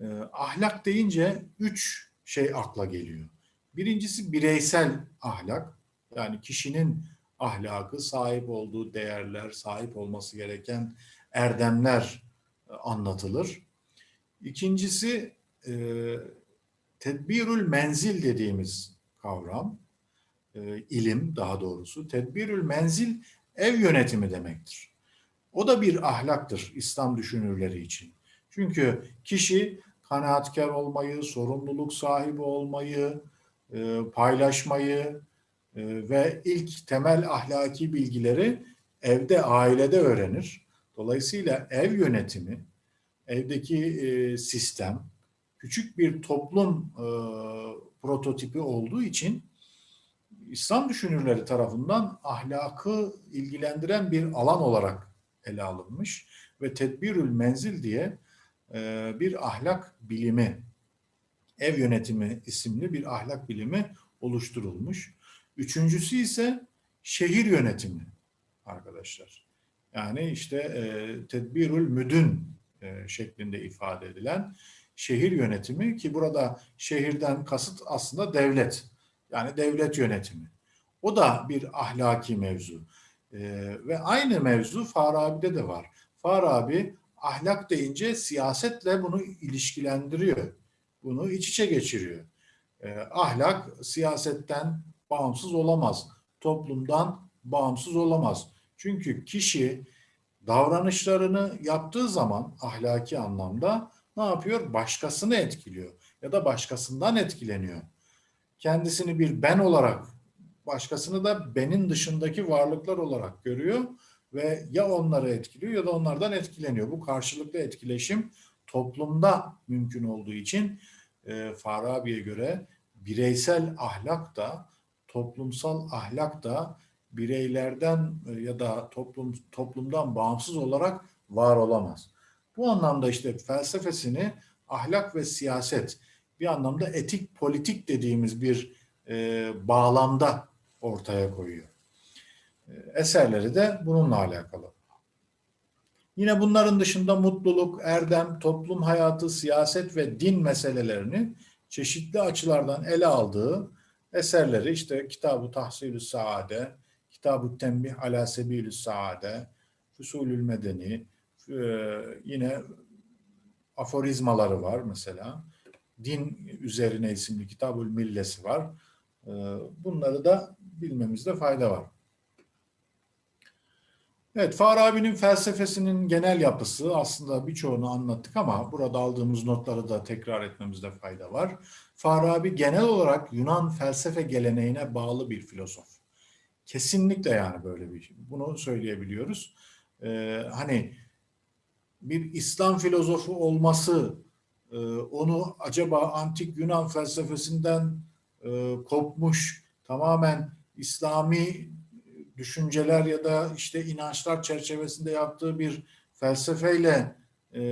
e, ahlak deyince üç şey akla geliyor. Birincisi bireysel ahlak. Yani kişinin ahlakı, sahip olduğu değerler, sahip olması gereken erdemler e, anlatılır. İkincisi e, tedbirül menzil dediğimiz kavram, e, ilim daha doğrusu. Tedbirül menzil ev yönetimi demektir. O da bir ahlaktır İslam düşünürleri için. Çünkü kişi kanaatkar olmayı, sorumluluk sahibi olmayı, e, paylaşmayı e, ve ilk temel ahlaki bilgileri evde, ailede öğrenir. Dolayısıyla ev yönetimi, evdeki e, sistem küçük bir toplum e, prototipi olduğu için İslam düşünürleri tarafından ahlakı ilgilendiren bir alan olarak ele alınmış ve tedbirül menzil diye e, bir ahlak bilimi, ev yönetimi isimli bir ahlak bilimi oluşturulmuş. Üçüncüsü ise şehir yönetimi arkadaşlar. Yani işte e, tedbirül müdün e, şeklinde ifade edilen şehir yönetimi ki burada şehirden kasıt aslında devlet. Yani devlet yönetimi. O da bir ahlaki mevzu. E, ve aynı mevzu Farabi'de de var. Farabi ahlak deyince siyasetle bunu ilişkilendiriyor. Bunu iç içe geçiriyor. E, ahlak siyasetten bağımsız olamaz. Toplumdan bağımsız olamaz. Çünkü kişi davranışlarını yaptığı zaman ahlaki anlamda ne yapıyor? Başkasını etkiliyor ya da başkasından etkileniyor. Kendisini bir ben olarak, başkasını da benin dışındaki varlıklar olarak görüyor ve ya onları etkiliyor ya da onlardan etkileniyor. Bu karşılıklı etkileşim toplumda mümkün olduğu için e, Farabi'ye göre bireysel ahlak da toplumsal ahlak da bireylerden e, ya da toplum toplumdan bağımsız olarak var olamaz. Bu anlamda işte felsefesini ahlak ve siyaset bir anlamda etik politik dediğimiz bir e, bağlamda ortaya koyuyor. Eserleri de bununla alakalı. Yine bunların dışında mutluluk, erdem, toplum hayatı, siyaset ve din meselelerini çeşitli açılardan ele aldığı eserleri işte Kitab-ı Tahsil-ü Saade, Kitab-ı Tembih ala Sebilü Saade, Fusulül Medeni, e, yine aforizmaları var mesela. Din üzerine isimli Kitabül Millesi var. E, bunları da bilmemizde fayda var. Evet, Farabi'nin felsefesinin genel yapısı aslında birçoğunu anlattık ama burada aldığımız notları da tekrar etmemizde fayda var. Farabi genel olarak Yunan felsefe geleneğine bağlı bir filozof. Kesinlikle yani böyle bir şey. Bunu söyleyebiliyoruz. Ee, hani bir İslam filozofu olması e, onu acaba antik Yunan felsefesinden e, kopmuş, tamamen İslami düşünceler ya da işte inançlar çerçevesinde yaptığı bir felsefeyle e,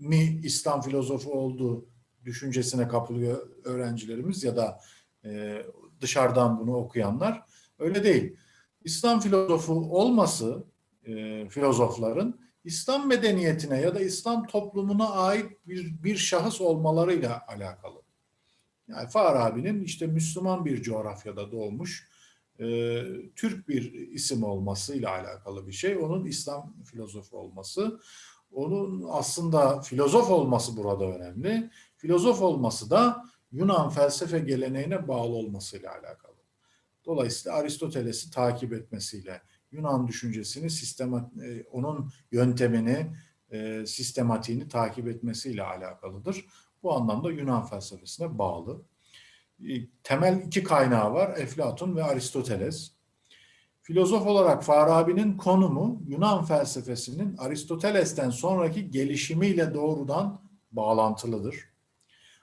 mi İslam filozofu olduğu düşüncesine kapılıyor öğrencilerimiz ya da e, dışarıdan bunu okuyanlar. Öyle değil. İslam filozofu olması e, filozofların İslam medeniyetine ya da İslam toplumuna ait bir, bir şahıs olmalarıyla alakalı. Yani Farabi'nin işte Müslüman bir coğrafyada doğmuş e, Türk bir isim olmasıyla alakalı bir şey. Onun İslam filozofu olması, onun aslında filozof olması burada önemli. Filozof olması da Yunan felsefe geleneğine bağlı olmasıyla alakalı. Dolayısıyla Aristoteles'i takip etmesiyle, Yunan düşüncesini, e, onun yöntemini, e, sistematiğini takip etmesiyle alakalıdır. Bu anlamda Yunan felsefesine bağlı. E, temel iki kaynağı var, Eflatun ve Aristoteles. Filozof olarak Farabi'nin konumu Yunan felsefesinin Aristoteles'ten sonraki gelişimiyle doğrudan bağlantılıdır.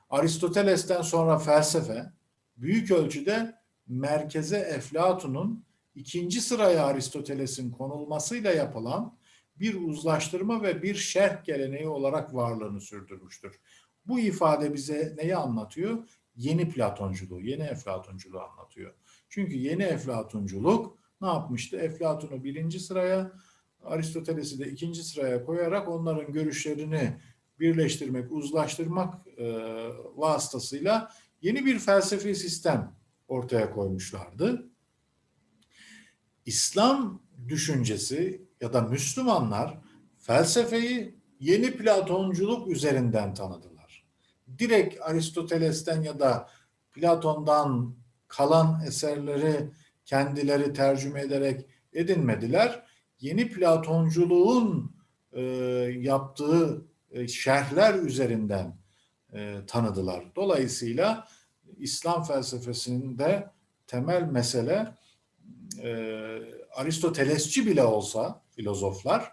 Aristoteles'ten sonra felsefe büyük ölçüde merkeze Eflatun'un ikinci sıraya Aristoteles'in konulmasıyla yapılan bir uzlaştırma ve bir şerh geleneği olarak varlığını sürdürmüştür. Bu ifade bize neyi anlatıyor? Yeni Platonculuğu, yeni Eflatunculuğu anlatıyor. Çünkü yeni Eflatunculuk ne yapmıştı? Eflatun'u birinci sıraya, Aristoteles'i de ikinci sıraya koyarak onların görüşlerini birleştirmek, uzlaştırmak e, vasıtasıyla yeni bir felsefi sistem ortaya koymuşlardı. İslam düşüncesi ya da Müslümanlar felsefeyi yeni Platonculuk üzerinden tanıdılar. Direkt Aristoteles'ten ya da Platon'dan kalan eserleri kendileri tercüme ederek edinmediler. Yeni Platonculuğun e, yaptığı e, şerhler üzerinden e, tanıdılar. Dolayısıyla İslam felsefesinde temel mesele e, Aristotelesçi bile olsa filozoflar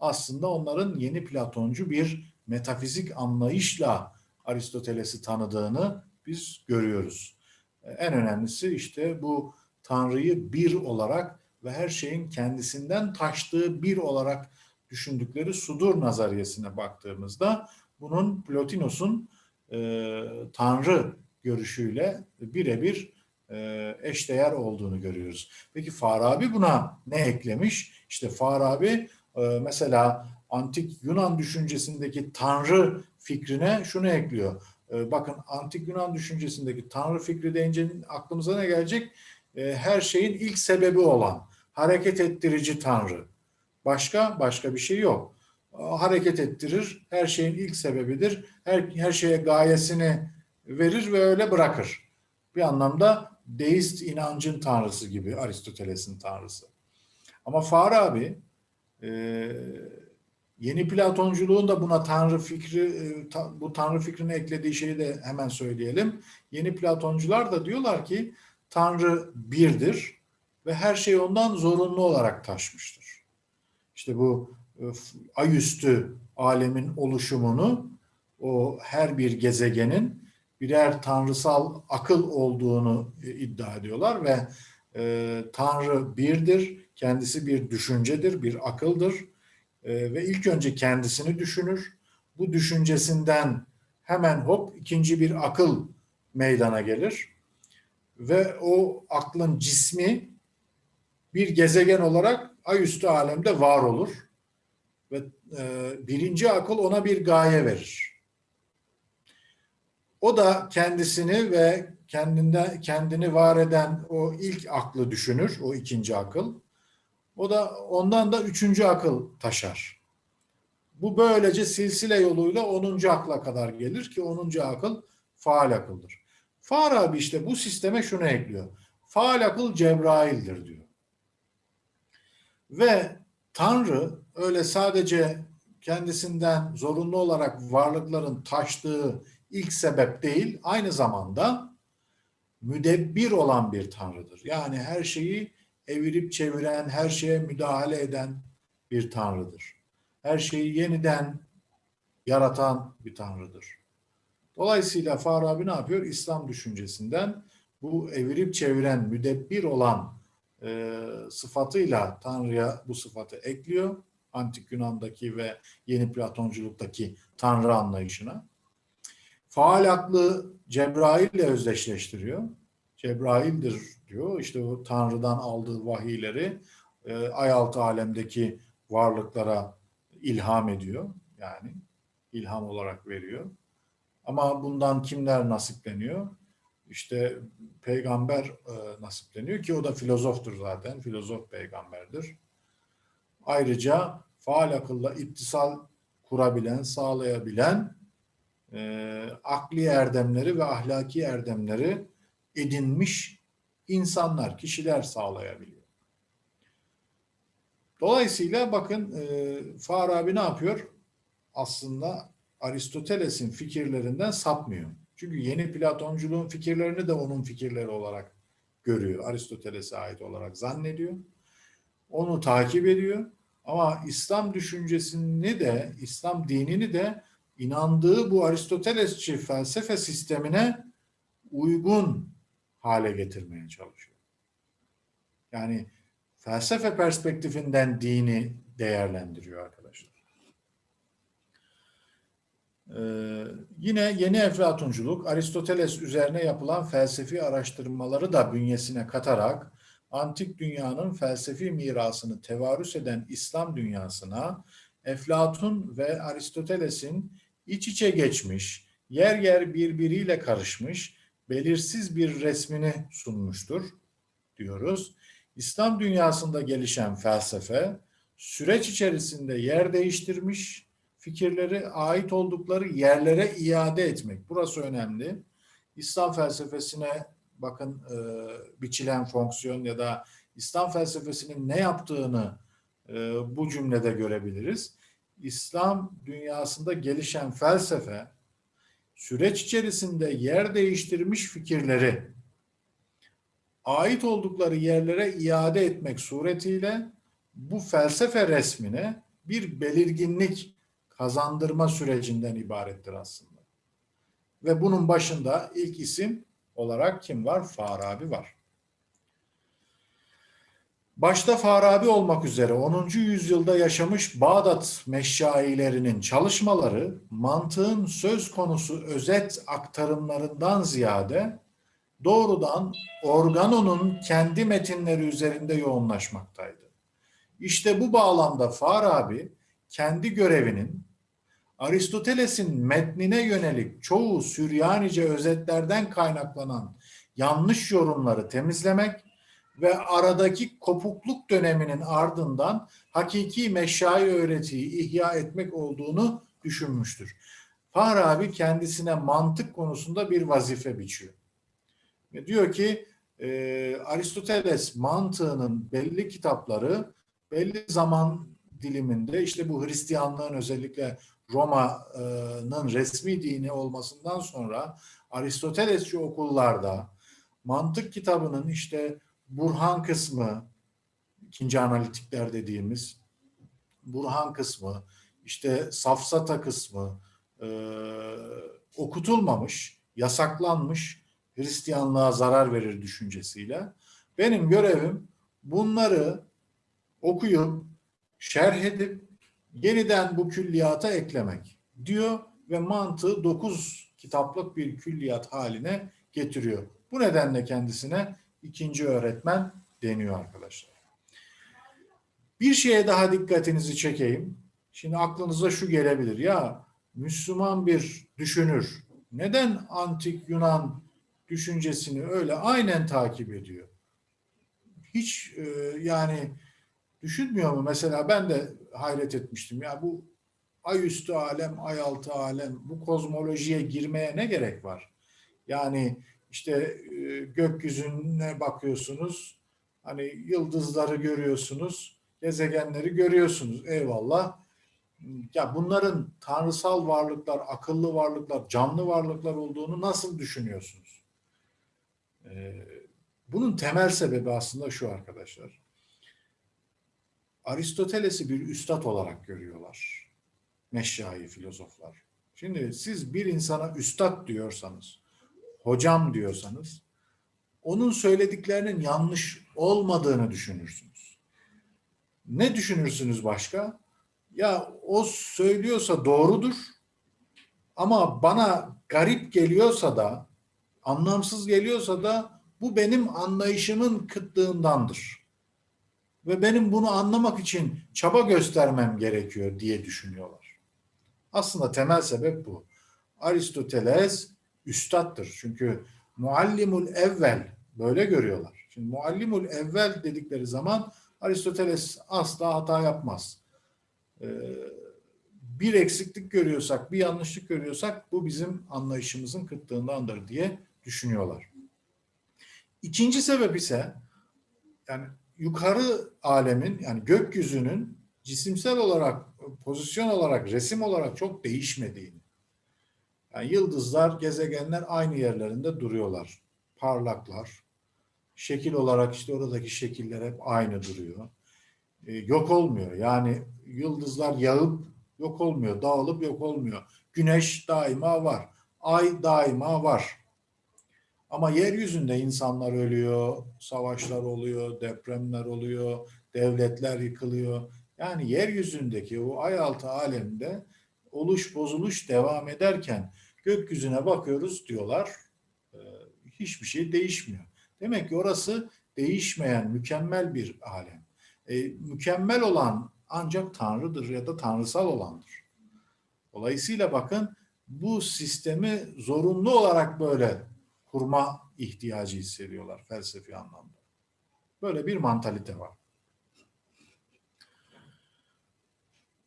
aslında onların yeni Platoncu bir metafizik anlayışla Aristoteles'i tanıdığını biz görüyoruz. E, en önemlisi işte bu Tanrı'yı bir olarak ve her şeyin kendisinden taştığı bir olarak düşündükleri sudur nazariyesine baktığımızda bunun Plotinos'un e, Tanrı görüşüyle birebir e, eşdeğer olduğunu görüyoruz. Peki Farabi buna ne eklemiş? İşte Farabi e, mesela antik Yunan düşüncesindeki Tanrı fikrine şunu ekliyor. E, bakın antik Yunan düşüncesindeki Tanrı fikri deyince aklımıza ne gelecek? E, her şeyin ilk sebebi olan hareket ettirici Tanrı. Başka başka bir şey yok. Hareket ettirir, her şeyin ilk sebebidir. Her, her şeye gayesini verir ve öyle bırakır. Bir anlamda deist inancın tanrısı gibi Aristoteles'in tanrısı. Ama Farabi e, yeni Platonculuğun da buna tanrı fikri e, bu tanrı fikrini eklediği şeyi de hemen söyleyelim. Yeni Platoncular da diyorlar ki tanrı birdir ve her şey ondan zorunlu olarak taşmıştır. İşte bu e, ayüstü alemin oluşumunu o her bir gezegenin birer tanrısal akıl olduğunu e, iddia ediyorlar ve e, Tanrı birdir, kendisi bir düşüncedir, bir akıldır e, ve ilk önce kendisini düşünür. Bu düşüncesinden hemen hop ikinci bir akıl meydana gelir ve o aklın cismi bir gezegen olarak ayüstü alemde var olur ve e, birinci akıl ona bir gaye verir. O da kendisini ve kendinde kendini var eden o ilk aklı düşünür, o ikinci akıl. O da ondan da üçüncü akıl taşar. Bu böylece silsile yoluyla onuncu akla kadar gelir ki onuncu akıl faal akıldır. Farabi işte bu sisteme şunu ekliyor. Faal akıl Cebrail'dir diyor. Ve Tanrı öyle sadece kendisinden zorunlu olarak varlıkların taştığı ilk sebep değil, aynı zamanda müdebbir olan bir tanrıdır. Yani her şeyi evirip çeviren, her şeye müdahale eden bir tanrıdır. Her şeyi yeniden yaratan bir tanrıdır. Dolayısıyla Farabi ne yapıyor? İslam düşüncesinden bu evirip çeviren, müdebbir olan e, sıfatıyla Tanrı'ya bu sıfatı ekliyor. Antik Yunan'daki ve yeni Platonculuktaki Tanrı anlayışına. Faal aklı Cebrail ile özdeşleştiriyor. Cebrail'dir diyor. İşte o Tanrı'dan aldığı vahiyleri e, ayaltı alemdeki varlıklara ilham ediyor. Yani ilham olarak veriyor. Ama bundan kimler nasipleniyor? İşte peygamber e, nasipleniyor ki o da filozoftur zaten. Filozof peygamberdir. Ayrıca faal akılla ittisal kurabilen, sağlayabilen e, akli erdemleri ve ahlaki erdemleri edinmiş insanlar, kişiler sağlayabiliyor. Dolayısıyla bakın e, Farabi ne yapıyor? Aslında Aristoteles'in fikirlerinden sapmıyor. Çünkü yeni Platonculuğun fikirlerini de onun fikirleri olarak görüyor. Aristoteles'e ait olarak zannediyor. Onu takip ediyor. Ama İslam düşüncesini de, İslam dinini de inandığı bu Aristotelesçi felsefe sistemine uygun hale getirmeye çalışıyor. Yani felsefe perspektifinden dini değerlendiriyor arkadaşlar. Ee, yine yeni Eflatunculuk, Aristoteles üzerine yapılan felsefi araştırmaları da bünyesine katarak antik dünyanın felsefi mirasını tevarüs eden İslam dünyasına Eflatun ve Aristoteles'in iç içe geçmiş, yer yer birbiriyle karışmış, belirsiz bir resmini sunmuştur diyoruz. İslam dünyasında gelişen felsefe süreç içerisinde yer değiştirmiş, fikirleri ait oldukları yerlere iade etmek. Burası önemli. İslam felsefesine bakın e, biçilen fonksiyon ya da İslam felsefesinin ne yaptığını e, bu cümlede görebiliriz. İslam dünyasında gelişen felsefe süreç içerisinde yer değiştirmiş fikirleri ait oldukları yerlere iade etmek suretiyle bu felsefe resmine bir belirginlik kazandırma sürecinden ibarettir aslında. Ve bunun başında ilk isim olarak kim var? Farabi var. Başta Farabi olmak üzere 10. yüzyılda yaşamış Bağdat meşşailerinin çalışmaları mantığın söz konusu özet aktarımlarından ziyade doğrudan organonun kendi metinleri üzerinde yoğunlaşmaktaydı. İşte bu bağlamda Farabi kendi görevinin Aristoteles'in metnine yönelik çoğu Süryanice özetlerden kaynaklanan yanlış yorumları temizlemek ve aradaki kopukluk döneminin ardından hakiki meşai öğretiyi ihya etmek olduğunu düşünmüştür. Farabi kendisine mantık konusunda bir vazife biçiyor. Ve diyor ki e, Aristoteles mantığının belli kitapları belli zaman diliminde işte bu Hristiyanlığın özellikle Roma'nın resmi dini olmasından sonra Aristotelesçi okullarda mantık kitabının işte Burhan kısmı, ikinci analitikler dediğimiz Burhan kısmı, işte Safsata kısmı e, okutulmamış, yasaklanmış Hristiyanlığa zarar verir düşüncesiyle. Benim görevim bunları okuyup, şerh edip, yeniden bu külliyata eklemek diyor ve mantığı dokuz kitaplık bir külliyat haline getiriyor. Bu nedenle kendisine ikinci öğretmen deniyor arkadaşlar. Bir şeye daha dikkatinizi çekeyim. Şimdi aklınıza şu gelebilir. Ya Müslüman bir düşünür neden antik Yunan düşüncesini öyle aynen takip ediyor? Hiç e, yani düşünmüyor mu? Mesela ben de hayret etmiştim. Ya bu ay üstü alem, ay altı alem bu kozmolojiye girmeye ne gerek var? Yani işte e, gökyüzüne bakıyorsunuz, hani yıldızları görüyorsunuz, gezegenleri görüyorsunuz. Eyvallah. Ya bunların tanrısal varlıklar, akıllı varlıklar, canlı varlıklar olduğunu nasıl düşünüyorsunuz? Ee, bunun temel sebebi aslında şu arkadaşlar. Aristoteles'i bir üstad olarak görüyorlar. Meşşai filozoflar. Şimdi siz bir insana üstad diyorsanız, hocam diyorsanız, onun söylediklerinin yanlış olmadığını düşünürsünüz. Ne düşünürsünüz başka? Ya o söylüyorsa doğrudur ama bana garip geliyorsa da, anlamsız geliyorsa da bu benim anlayışımın kıtlığındandır. Ve benim bunu anlamak için çaba göstermem gerekiyor diye düşünüyorlar. Aslında temel sebep bu. Aristoteles üstattır. Çünkü muallimul evvel böyle görüyorlar. Şimdi muallimul evvel dedikleri zaman Aristoteles asla hata yapmaz. Ee, bir eksiklik görüyorsak, bir yanlışlık görüyorsak bu bizim anlayışımızın kıtlığındandır diye düşünüyorlar. İkinci sebep ise yani yukarı alemin yani gökyüzünün cisimsel olarak, pozisyon olarak, resim olarak çok değişmediğini. Yani yıldızlar, gezegenler aynı yerlerinde duruyorlar. Parlaklar. Şekil olarak işte oradaki şekiller hep aynı duruyor. Ee, yok olmuyor. Yani yıldızlar yağıp yok olmuyor, dağılıp yok olmuyor. Güneş daima var. Ay daima var. Ama yeryüzünde insanlar ölüyor, savaşlar oluyor, depremler oluyor, devletler yıkılıyor. Yani yeryüzündeki o ay altı alemde oluş bozuluş devam ederken gökyüzüne bakıyoruz diyorlar e, hiçbir şey değişmiyor. Demek ki orası değişmeyen mükemmel bir alem. E, mükemmel olan ancak Tanrı'dır ya da tanrısal olandır. Dolayısıyla bakın bu sistemi zorunlu olarak böyle kurma ihtiyacı hissediyorlar felsefi anlamda. Böyle bir mantalite var.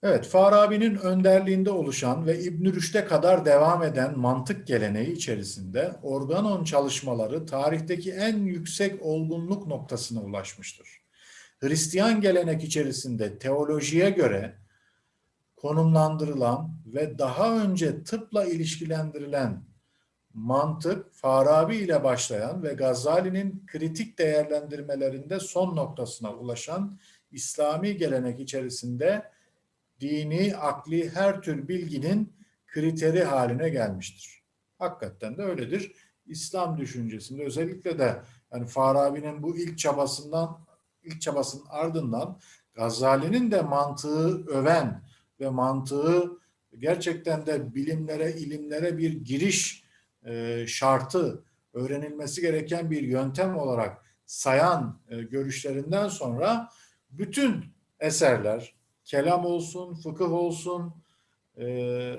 Evet, Farabi'nin önderliğinde oluşan ve İbn Rüşd'e kadar devam eden mantık geleneği içerisinde organon çalışmaları tarihteki en yüksek olgunluk noktasına ulaşmıştır. Hristiyan gelenek içerisinde teolojiye göre konumlandırılan ve daha önce tıpla ilişkilendirilen mantık Farabi ile başlayan ve Gazali'nin kritik değerlendirmelerinde son noktasına ulaşan İslami gelenek içerisinde dini, akli her tür bilginin kriteri haline gelmiştir. Hakikaten de öyledir. İslam düşüncesinde özellikle de yani Farabi'nin bu ilk çabasından ilk çabasının ardından Gazali'nin de mantığı öven ve mantığı gerçekten de bilimlere, ilimlere bir giriş e, şartı, öğrenilmesi gereken bir yöntem olarak sayan e, görüşlerinden sonra bütün eserler, kelam olsun, fıkıh olsun, e,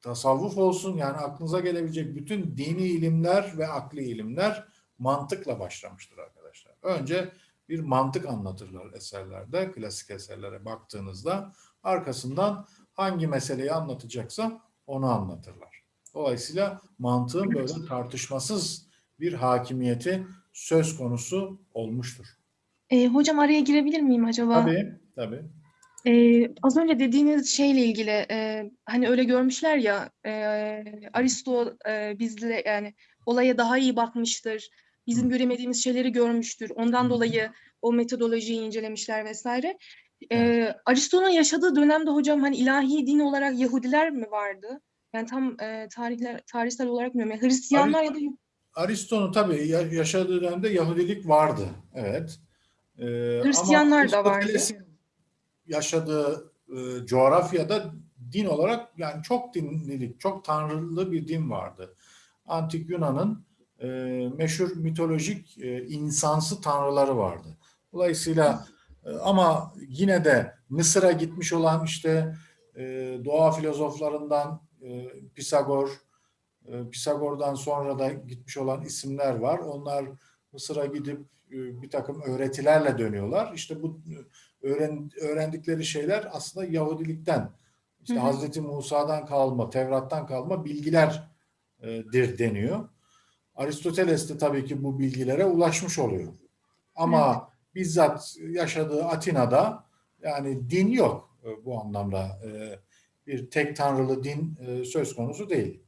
tasavvuf olsun yani aklınıza gelebilecek bütün dini ilimler ve akli ilimler mantıkla başlamıştır arkadaşlar. Önce bir mantık anlatırlar eserlerde, klasik eserlere baktığınızda. Arkasından hangi meseleyi anlatacaksa onu anlatırlar. Dolayısıyla mantığın böyle tartışmasız bir hakimiyeti söz konusu olmuştur. E, hocam araya girebilir miyim acaba? Tabii, tabii. E, az önce dediğiniz şeyle ilgili e, hani öyle görmüşler ya e, Aristo e, bizle yani olaya daha iyi bakmıştır. Bizim göremediğimiz şeyleri görmüştür. Ondan dolayı o metodolojiyi incelemişler vesaire. E, Aristo'nun yaşadığı dönemde hocam hani ilahi din olarak Yahudiler mi vardı? Yani tam e, tarihler tarihsel olarak bilmiyorum. Yani Hristiyanlar ya da Aristo'nun tabii ya- yaşadığı dönemde Yahudilik vardı. Evet. Ee, Hristiyanlar ama da vardı. Yaşadığı e, coğrafyada din olarak yani çok dinlilik, çok tanrılı bir din vardı. Antik Yunan'ın e, meşhur mitolojik e, insansı tanrıları vardı. Dolayısıyla e, ama yine de Mısır'a gitmiş olan işte e, doğa filozoflarından e, Pisagor, e, Pisagor'dan sonra da gitmiş olan isimler var. Onlar Mısır'a gidip e, bir takım öğretilerle dönüyorlar. İşte bu öğren, öğrendikleri şeyler aslında Yahudilikten, işte Hı hı. Hazreti Musa'dan kalma, Tevrat'tan kalma bilgilerdir deniyor. Aristoteles de tabii ki bu bilgilere ulaşmış oluyor. Ama bizzat yaşadığı Atina'da yani din yok e, bu anlamda. E, Bir tek tanrılı din e, söz konusu değil.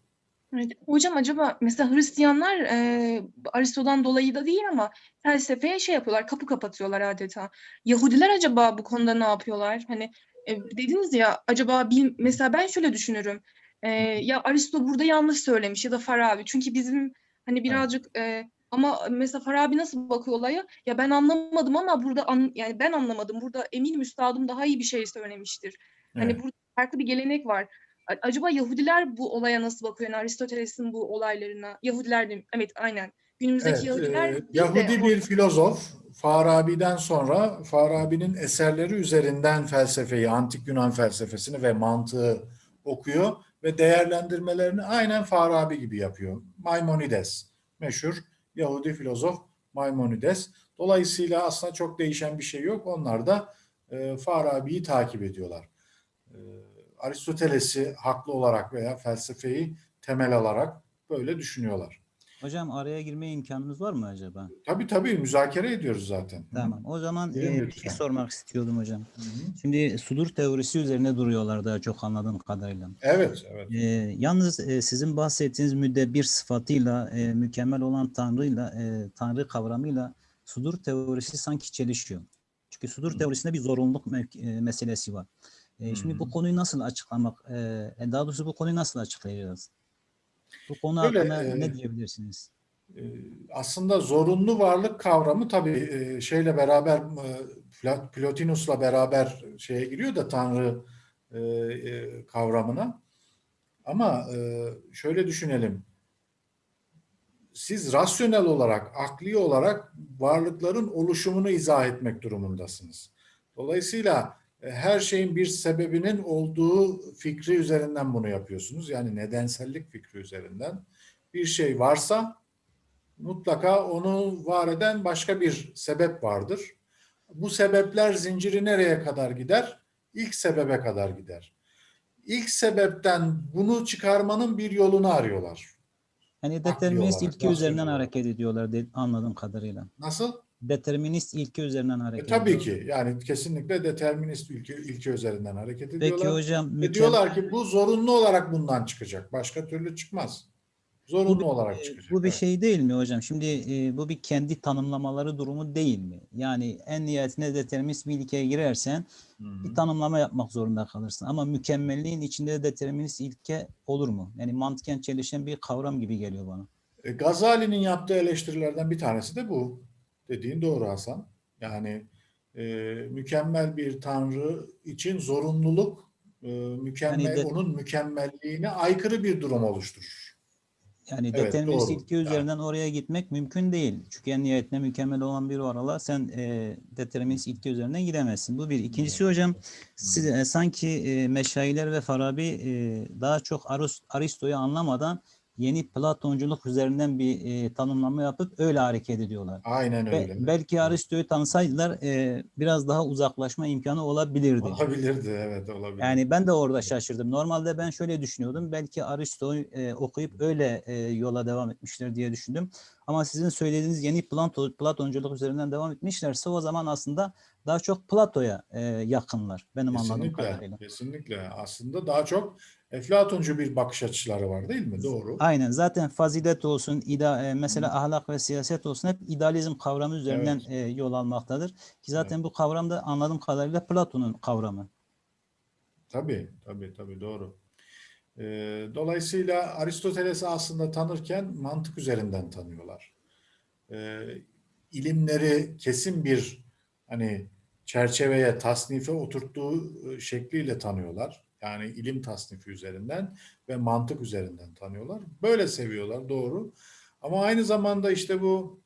Evet. Hocam acaba mesela Hristiyanlar e, Aristo'dan dolayı da değil ama felsefeye şey yapıyorlar, kapı kapatıyorlar adeta. Yahudiler acaba bu konuda ne yapıyorlar? Hani e, dediniz ya acaba bil, mesela ben şöyle düşünürüm. E, ya Aristo burada yanlış söylemiş ya da Farabi. Çünkü bizim hani birazcık e, ama mesela Farabi nasıl bakıyor olaya? Ya ben anlamadım ama burada an, yani ben anlamadım. Burada eminim üstadım daha iyi bir şey söylemiştir. Hani Evet. burada farklı bir gelenek var. Acaba Yahudiler bu olaya nasıl bakıyor? Yani Aristoteles'in bu olaylarına. Yahudiler de evet aynen. Günümüzdeki Evet, Yahudiler e, değil Yahudi bir filozof Farabi'den sonra Farabi'nin eserleri üzerinden felsefeyi, antik Yunan felsefesini ve mantığı okuyor ve değerlendirmelerini aynen Farabi gibi yapıyor. Maimonides, meşhur Yahudi filozof Maimonides. Dolayısıyla aslında çok değişen bir şey yok. Onlar da e, Farabi'yi takip ediyorlar. E, Aristoteles'i haklı olarak veya felsefeyi temel alarak böyle düşünüyorlar. Hocam araya girmeye imkanımız var mı acaba? Tabii tabii müzakere ediyoruz zaten. Tamam. O zaman e, bir şey sormak istiyordum hocam. Hı hı. Şimdi sudur teorisi üzerine duruyorlar daha çok anladığım kadarıyla. Evet, evet. E, yalnız e, sizin bahsettiğiniz müddebir sıfatıyla, e, mükemmel olan Tanrı'yla, e, Tanrı kavramıyla sudur teorisi sanki çelişiyor. Çünkü sudur Hı. teorisinde bir zorunluluk e, meselesi var. E, şimdi bu konuyu nasıl açıklamak, e, e, daha doğrusu bu konuyu nasıl açıklayacağız? Bu konu Böyle, hakkında e, ne diyebilirsiniz? Ee, Aslında zorunlu varlık kavramı tabii e, şeyle beraber e, Plotinus'la beraber şeye giriyor da Tanrı e, e, kavramına. Ama e, şöyle düşünelim. Siz rasyonel olarak, akli olarak varlıkların oluşumunu izah etmek durumundasınız. Dolayısıyla e, her şeyin bir sebebinin olduğu fikri üzerinden bunu yapıyorsunuz. Yani nedensellik fikri üzerinden. Bir şey varsa mutlaka onu var eden başka bir sebep vardır. Bu sebepler zinciri nereye kadar gider? İlk sebebe kadar gider. İlk sebepten bunu çıkarmanın bir yolunu arıyorlar. Yani determinist rasyonel üzerinden hareket ediyorlar anladığım kadarıyla. Nasıl? Determinist ilke üzerinden E, hareket tabii ediyorlar. ki. Yani kesinlikle determinist ilke, ilke üzerinden hareket Peki ediyorlar. hocam Ve mükem- diyorlar ki bu zorunlu olarak bundan çıkacak. Başka türlü çıkmaz. Zorunlu bir- olarak e, çıkacak. bu bir Evet. şey değil mi hocam? Şimdi e, bu bir kendi tanımlamaları durumu değil mi? Yani en nihayetinde determinist bir ilkeye girersen Hı hı. bir tanımlama yapmak zorunda kalırsın. Ama mükemmelliğin içinde determinist ilke olur mu? Yani mantıken çelişen bir kavram gibi geliyor bana. E, Gazali'nin yaptığı eleştirilerden bir tanesi de bu. Dediğin doğru Hasan. Yani e, mükemmel bir tanrı için zorunluluk e, mükemmel Yani de- onun mükemmelliğine aykırı bir durum oluşturur. Yani Evet, determinist doğru. ilke üzerinden oraya gitmek mümkün değil. Çünkü en nihayetinde mükemmel olan bir varlığa sen e, determinist ilke üzerinden gidemezsin. Bu bir. İkincisi hocam siz, e, sanki e, Meşayiler ve Farabi e, daha çok Aris- Aristo'yu anlamadan yeni Platonculuk üzerinden bir e, tanımlama yapıp öyle hareket ediyorlar. Aynen öyle. belki Aristo'yu tanısaydılar e, biraz daha uzaklaşma imkanı olabilirdi. Olabilirdi, evet olabilir. Yani ben de orada şaşırdım. Normalde ben şöyle düşünüyordum. Belki Aristo'yu e, okuyup öyle e, yola devam etmişler diye düşündüm. Ama sizin söylediğiniz yeni Plato, Platonculuk üzerinden devam etmişlerse o zaman aslında daha çok Plato'ya e, yakınlar. Benim anladığım kesinlikle, kadarıyla. kesinlikle. Aslında daha çok Eflatuncu bir bakış açıları var değil mi? Doğru. Aynen. Zaten fazilet olsun, ida, e, mesela ahlak ve siyaset olsun hep idealizm kavramı üzerinden Evet. e, yol almaktadır. Ki zaten bu kavram da anladığım kadarıyla Platon'un kavramı. Tabii, tabii, tabii doğru. Ee, dolayısıyla Aristoteles'i aslında tanırken mantık üzerinden tanıyorlar. İlimleri kesin bir hani çerçeveye, tasnife oturttuğu e, şekliyle tanıyorlar. Yani ilim tasnifi üzerinden ve mantık üzerinden tanıyorlar. Böyle seviyorlar, doğru. Ama aynı zamanda işte bu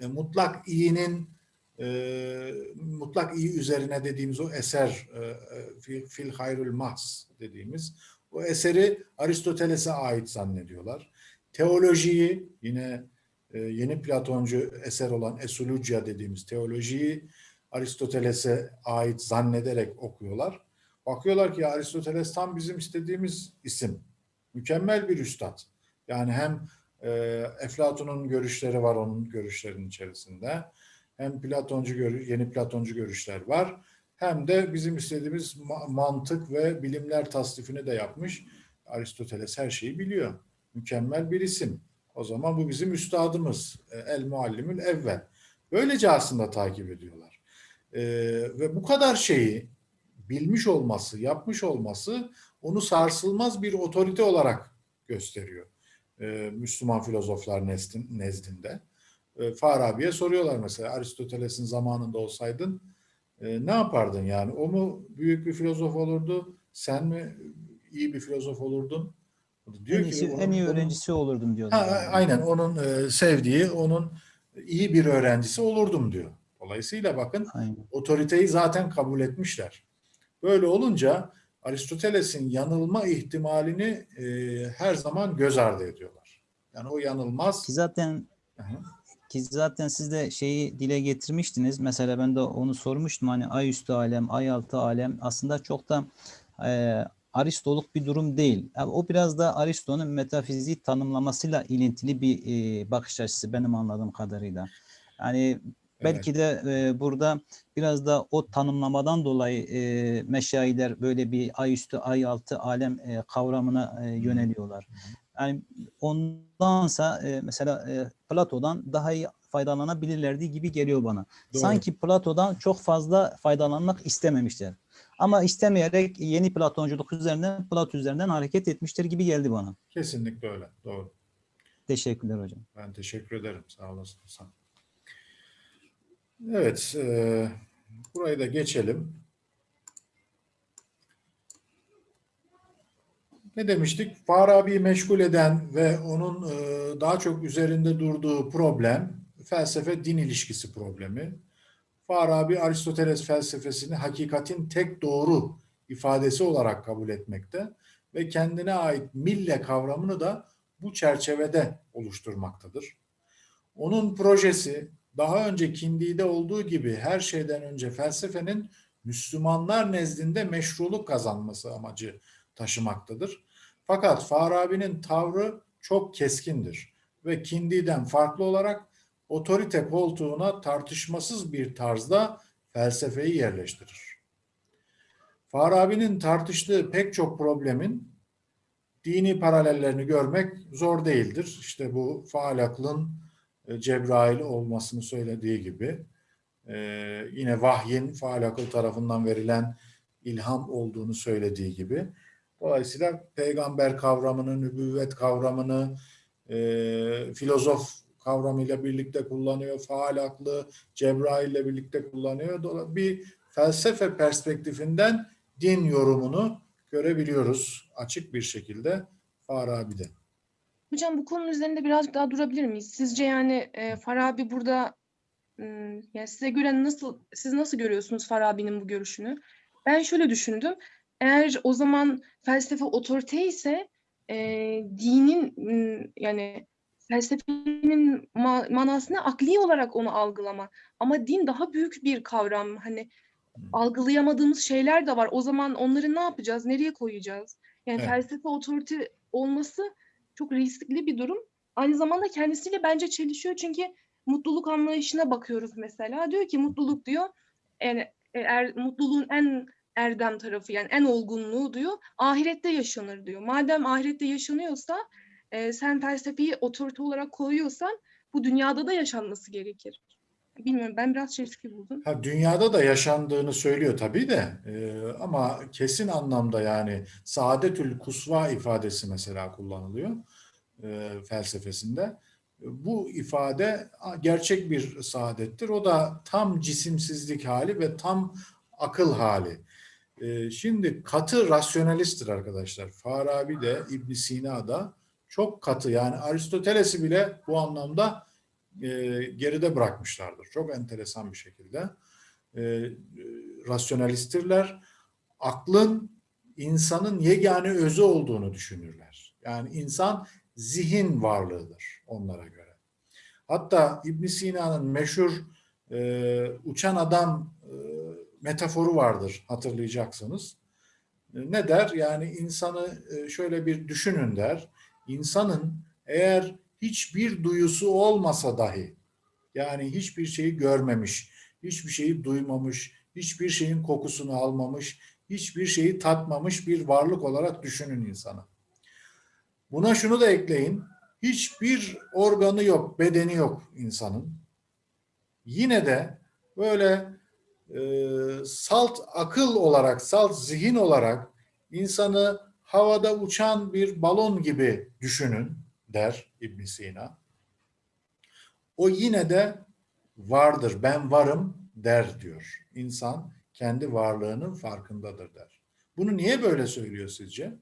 e, mutlak iyinin e, mutlak iyi üzerine dediğimiz o eser e, e, fil, fil hayrul mahs dediğimiz o eseri Aristoteles'e ait zannediyorlar. Teolojiyi yine e, yeni Platoncu eser olan Esulugia dediğimiz teolojiyi Aristoteles'e ait zannederek okuyorlar. Bakıyorlar ki Aristoteles tam bizim istediğimiz isim. Mükemmel bir üstad. Yani hem e, Eflatun'un görüşleri var onun görüşlerinin içerisinde. Hem Platoncu görü- yeni Platoncu görüşler var. Hem de bizim istediğimiz ma- mantık ve bilimler tasnifini de yapmış. Aristoteles her şeyi biliyor. Mükemmel bir isim. O zaman bu bizim üstadımız. E, El muallimül evvel. Böylece aslında takip ediyorlar. E, ve bu kadar şeyi bilmiş olması, yapmış olması onu sarsılmaz bir otorite olarak gösteriyor. e, Müslüman filozoflar nezdin- nezdinde. E, Farabi'ye soruyorlar mesela Aristoteles'in zamanında olsaydın e, ne yapardın yani? O mu büyük bir filozof olurdu? Sen mi iyi bir filozof olurdun? Diyor en, ki iyisi, onun- en iyi onun- öğrencisi olurdum Ha, diyorlar. yani. aynen onun e, sevdiği, onun iyi bir öğrencisi olurdum diyor. Dolayısıyla bakın Aynen. otoriteyi zaten kabul etmişler. Böyle olunca Aristoteles'in yanılma ihtimalini e, her zaman göz ardı ediyorlar. Yani o yanılmaz. Ki zaten Hı hı. ki zaten siz de şeyi dile getirmiştiniz. Mesela ben de onu sormuştum. Hani ay üstü alem, ay altı alem aslında çok da e, Aristoluk bir durum değil. Yani o biraz da Aristo'nun metafizik tanımlamasıyla ilintili bir e, bakış açısı benim anladığım kadarıyla. Yani belki de e, burada biraz da o tanımlamadan dolayı e, meşayiler böyle bir ay üstü, ay altı alem e, kavramına e, yöneliyorlar. Yani ondansa e, mesela e, Plato'dan daha iyi faydalanabilirlerdi gibi geliyor bana. Doğru. Sanki Plato'dan çok fazla faydalanmak istememişler. Ama istemeyerek yeni Platonculuk üzerinden, Plato üzerinden hareket etmiştir gibi geldi bana. Kesinlikle öyle. Doğru. Teşekkürler hocam. Ben teşekkür ederim. Sağ olasın. Hasan. Evet. e, burayı da geçelim. Ne demiştik? Farabi'yi meşgul eden ve onun e, daha çok üzerinde durduğu problem felsefe-din ilişkisi problemi. Farabi Aristoteles felsefesini hakikatin tek doğru ifadesi olarak kabul etmekte ve kendine ait mille kavramını da bu çerçevede oluşturmaktadır. Onun projesi daha önce Kindi'de olduğu gibi her şeyden önce felsefenin Müslümanlar nezdinde meşruluk kazanması amacı taşımaktadır. Fakat Farabi'nin tavrı çok keskindir ve Kindi'den farklı olarak otorite koltuğuna tartışmasız bir tarzda felsefeyi yerleştirir. Farabi'nin tartıştığı pek çok problemin dini paralellerini görmek zor değildir. İşte bu faal aklın Cebrail olmasını söylediği gibi e, yine vahyin faal akıl tarafından verilen ilham olduğunu söylediği gibi. Dolayısıyla peygamber kavramını, nübüvvet kavramını, e, filozof kavramıyla birlikte kullanıyor. Faal aklı Cebrail ile birlikte kullanıyor. Dolayısıyla bir felsefe perspektifinden din yorumunu görebiliyoruz açık bir şekilde Farabi'de. Hocam bu konunun üzerinde birazcık daha durabilir miyiz? Sizce yani e, Farabi burada yani size göre nasıl siz nasıl görüyorsunuz Farabi'nin bu görüşünü? Ben şöyle düşündüm. Eğer o zaman felsefe otorite ise e, dinin yani felsefenin ma- manasını akli olarak onu algılama. Ama din daha büyük bir kavram. Hani algılayamadığımız şeyler de var. O zaman onları ne yapacağız? Nereye koyacağız? Yani Evet. felsefe otorite olması çok riskli bir durum. Aynı zamanda kendisiyle bence çelişiyor çünkü mutluluk anlayışına bakıyoruz mesela. Diyor ki mutluluk diyor yani er, mutluluğun en erdem tarafı yani en olgunluğu diyor ahirette yaşanır diyor. Madem ahirette yaşanıyorsa e, sen felsefeyi otorite olarak koyuyorsan bu dünyada da yaşanması gerekir. Bilmiyorum ben biraz çelişki buldum. Ha, dünyada da yaşandığını söylüyor tabii de e, ama kesin anlamda yani saadetül kusva ifadesi mesela kullanılıyor e, felsefesinde. E, Bu ifade gerçek bir saadettir. O da tam cisimsizlik hali ve tam akıl hali. E, şimdi katı rasyonalisttir arkadaşlar. Farabi de İbn Sina da çok katı yani Aristoteles'i bile bu anlamda e, geride bırakmışlardır. Çok enteresan bir şekilde. E, e, rasyonalisttirler. Aklın insanın yegane özü olduğunu düşünürler. Yani insan zihin varlığıdır onlara göre. Hatta İbn Sina'nın meşhur e, uçan adam e, metaforu vardır hatırlayacaksınız. E, ne der? Yani insanı e, şöyle bir düşünün der. İnsanın eğer hiçbir duyusu olmasa dahi yani hiçbir şeyi görmemiş, hiçbir şeyi duymamış, hiçbir şeyin kokusunu almamış, hiçbir şeyi tatmamış bir varlık olarak düşünün insanı. Buna şunu da ekleyin. Hiçbir organı yok, bedeni yok insanın. Yine de böyle e, salt akıl olarak, salt zihin olarak insanı havada uçan bir balon gibi düşünün der İbn Sina. O yine de vardır, ben varım der diyor. İnsan kendi varlığının farkındadır der. Bunu niye böyle söylüyor sizce?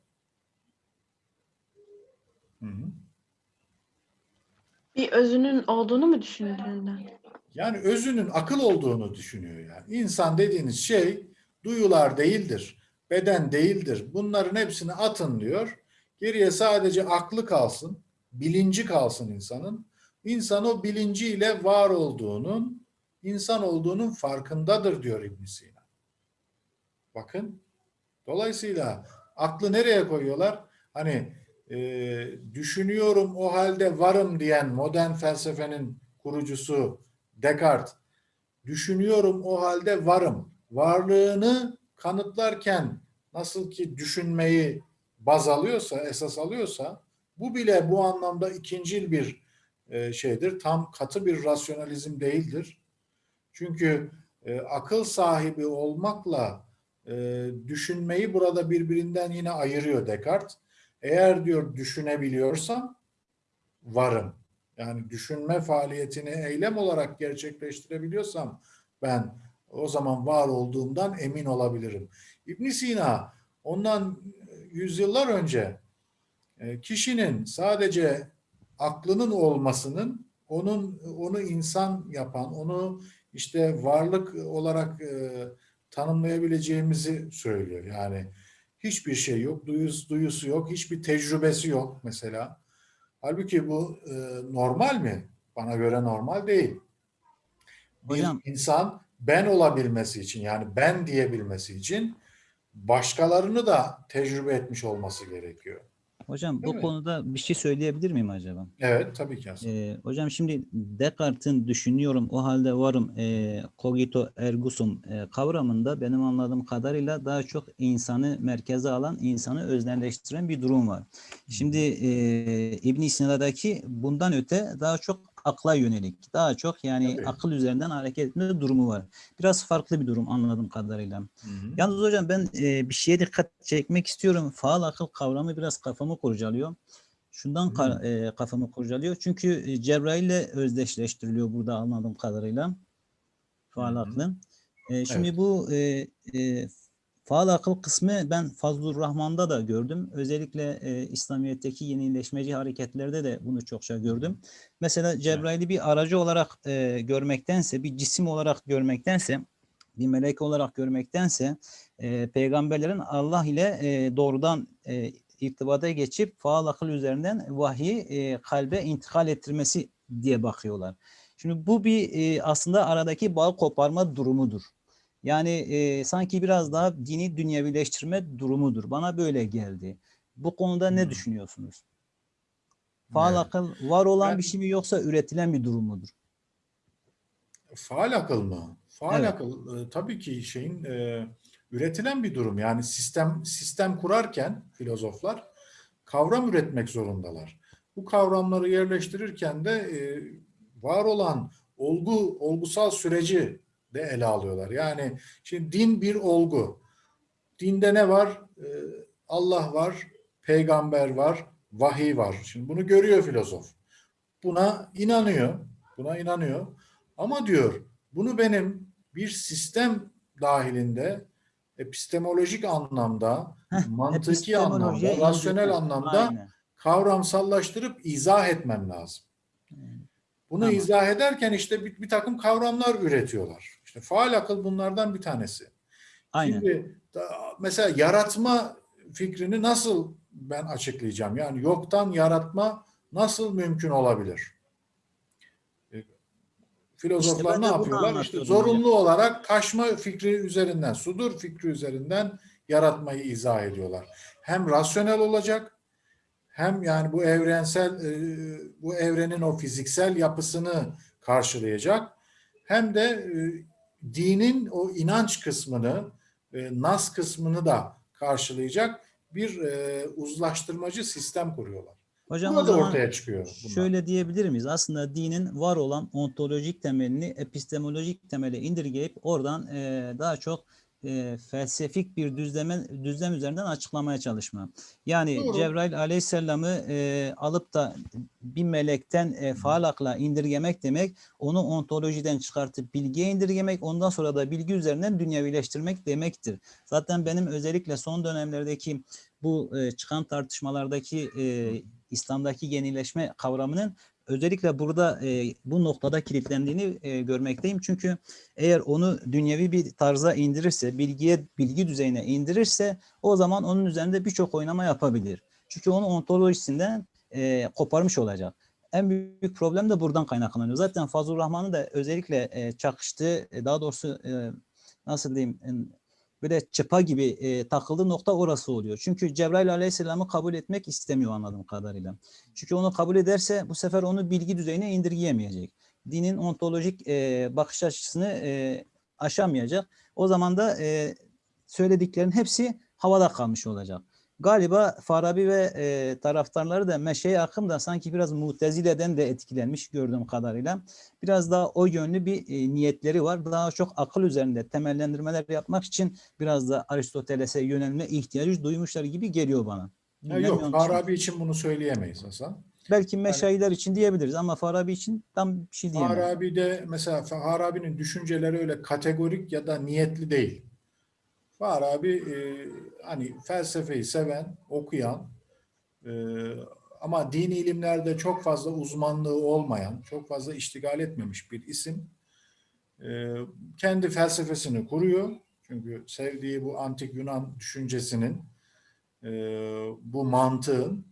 Hı hı. Bir özünün olduğunu mu düşündüğünden? Yani özünün akıl olduğunu düşünüyor yani. İnsan dediğiniz şey duyular değildir, beden değildir. Bunların hepsini atın diyor. Geriye sadece aklı kalsın, bilinci kalsın insanın. İnsan o bilinciyle var olduğunun, insan olduğunun farkındadır diyor İbn Sina. Bakın. Dolayısıyla aklı nereye koyuyorlar? Hani e, düşünüyorum o halde varım diyen modern felsefenin kurucusu Descartes, düşünüyorum o halde varım. Varlığını kanıtlarken nasıl ki düşünmeyi baz alıyorsa, esas alıyorsa, bu bile bu anlamda ikincil bir e, şeydir. Tam katı bir rasyonalizm değildir. Çünkü e, akıl sahibi olmakla e, düşünmeyi burada birbirinden yine ayırıyor Descartes. Eğer diyor düşünebiliyorsam varım. Yani düşünme faaliyetini eylem olarak gerçekleştirebiliyorsam ben o zaman var olduğumdan emin olabilirim. İbn Sina ondan yüzyıllar önce kişinin sadece aklının olmasının onun onu insan yapan, onu işte varlık olarak e, tanımlayabileceğimizi söylüyor. Yani hiçbir şey yok, duyusu, duyusu yok, hiçbir tecrübesi yok mesela. Halbuki bu e, normal mi? Bana göre normal değil. Bir Hocam- insan ben olabilmesi için yani ben diyebilmesi için başkalarını da tecrübe etmiş olması gerekiyor. Hocam Değil bu mi? konuda bir şey söyleyebilir miyim acaba? Evet tabii ki aslında. Ee, hocam şimdi Descartes'in düşünüyorum o halde varım e, cogito ergo sum e, kavramında benim anladığım kadarıyla daha çok insanı merkeze alan, insanı öznelleştiren bir durum var. Şimdi e, İbn Sina'daki bundan öte daha çok akla yönelik, daha çok yani Tabii. akıl üzerinden hareket etme durumu var. Biraz farklı bir durum anladığım kadarıyla. Hı hı. Yalnız hocam ben e, bir şeye dikkat çekmek istiyorum. Faal akıl kavramı biraz kafamı kurcalıyor. Şundan ka- e, kafamı kurcalıyor. Çünkü e, Cebrail ile özdeşleştiriliyor burada anladığım kadarıyla. Faal Hı hı. aklı. E, şimdi Evet. bu e, e, faal akıl kısmı ben Fazlur Rahman'da da gördüm. Özellikle e, İslamiyet'teki yenileşmeci hareketlerde de bunu çokça gördüm. Mesela Cebrail'i bir aracı olarak e, görmektense, bir cisim olarak görmektense, bir melek olarak görmektense e, peygamberlerin Allah ile e, doğrudan e, irtibata geçip faal akıl üzerinden vahyi e, kalbe intikal ettirmesi diye bakıyorlar. Şimdi bu bir e, aslında aradaki bağ koparma durumudur. Yani e, sanki biraz daha dini dünyevileştirme durumudur. Bana böyle geldi. Bu konuda ne Hmm. düşünüyorsunuz? Faal Evet. akıl var olan Ben- bir şey mi yoksa üretilen bir durum mudur? Faal akıl mı? Faal Evet. akıl e, tabii ki şeyin e, üretilen bir durum. Yani sistem sistem kurarken filozoflar kavram üretmek zorundalar. Bu kavramları yerleştirirken de e, var olan olgu olgusal süreci de ele alıyorlar. Yani şimdi din bir olgu. Dinde ne var? E, Allah var, peygamber var, vahiy var. Şimdi bunu görüyor filozof. Buna inanıyor. Buna inanıyor. Ama diyor bunu benim bir sistem dahilinde epistemolojik anlamda, Heh, mantıki anlamda, rasyonel anlamda Aynen. kavramsallaştırıp izah etmem lazım. Bunu Tamam. izah ederken işte bir, bir takım kavramlar üretiyorlar. İşte faal akıl bunlardan bir tanesi. Aynen. Şimdi mesela yaratma fikrini nasıl ben açıklayacağım? Yani yoktan yaratma nasıl mümkün olabilir? E, Filozoflar ben ne yapıyorlar? İşte zorunlu olarak taşma fikri üzerinden, sudur fikri üzerinden yaratmayı izah ediyorlar. Hem rasyonel olacak, hem yani bu evrensel, e, bu evrenin o fiziksel yapısını karşılayacak, hem de e, dinin o inanç kısmını, e, nas kısmını da karşılayacak bir e, uzlaştırmacı sistem kuruyorlar. Hocam Burada zaman ortaya çıkıyor. bunlar. şöyle diyebilir miyiz? Aslında dinin var olan ontolojik temelini epistemolojik temele indirgeyip oradan e, daha çok e, felsefik bir düzleme, düzlem üzerinden açıklamaya çalışma. Yani Doğru. Cebrail aleyhisselamı e, alıp da bir melekten e, faal akla indirgemek demek, onu ontolojiden çıkartıp bilgiye indirgemek, ondan sonra da bilgi üzerinden dünyevileştirmek demektir. Zaten benim özellikle son dönemlerdeki bu e, çıkan tartışmalardaki e, İslam'daki yenileşme kavramının özellikle burada e, bu noktada kilitlendiğini e, görmekteyim. Çünkü eğer onu dünyevi bir tarza indirirse, bilgiye bilgi düzeyine indirirse o zaman onun üzerinde birçok oynama yapabilir. Çünkü onu ontolojisinden e, koparmış olacak. En büyük problem de buradan kaynaklanıyor. Zaten Fazıl Rahman'ın da özellikle e, çakıştığı, e, daha doğrusu e, nasıl diyeyim, böyle çıpa gibi e, takıldığı nokta orası oluyor. Çünkü Cebrail Aleyhisselam'ı kabul etmek istemiyor anladığım kadarıyla. Çünkü onu kabul ederse bu sefer onu bilgi düzeyine indirgeyemeyecek. Dinin ontolojik e, bakış açısını e, aşamayacak. O zaman da e, söylediklerin hepsi havada kalmış olacak. Galiba Farabi ve e, taraftarları da Meşe akım da sanki biraz Mutezile'den de etkilenmiş gördüğüm kadarıyla. Biraz daha o yönlü bir e, niyetleri var. Daha çok akıl üzerinde temellendirmeler yapmak için biraz da Aristoteles'e yönelme ihtiyacı duymuşlar gibi geliyor bana. Bilmem yok? Farabi için bunu söyleyemeyiz Hasan. Belki meşayiler için diyebiliriz ama Farabi için tam bir şey diyemem. Farabi'de mesela Farabi'nin düşünceleri öyle kategorik ya da niyetli değil. Farabi e, hani felsefeyi seven, okuyan e, ama dini ilimlerde çok fazla uzmanlığı olmayan, çok fazla iştigal etmemiş bir isim. E, kendi felsefesini kuruyor. Çünkü sevdiği bu antik Yunan düşüncesinin, e, bu mantığın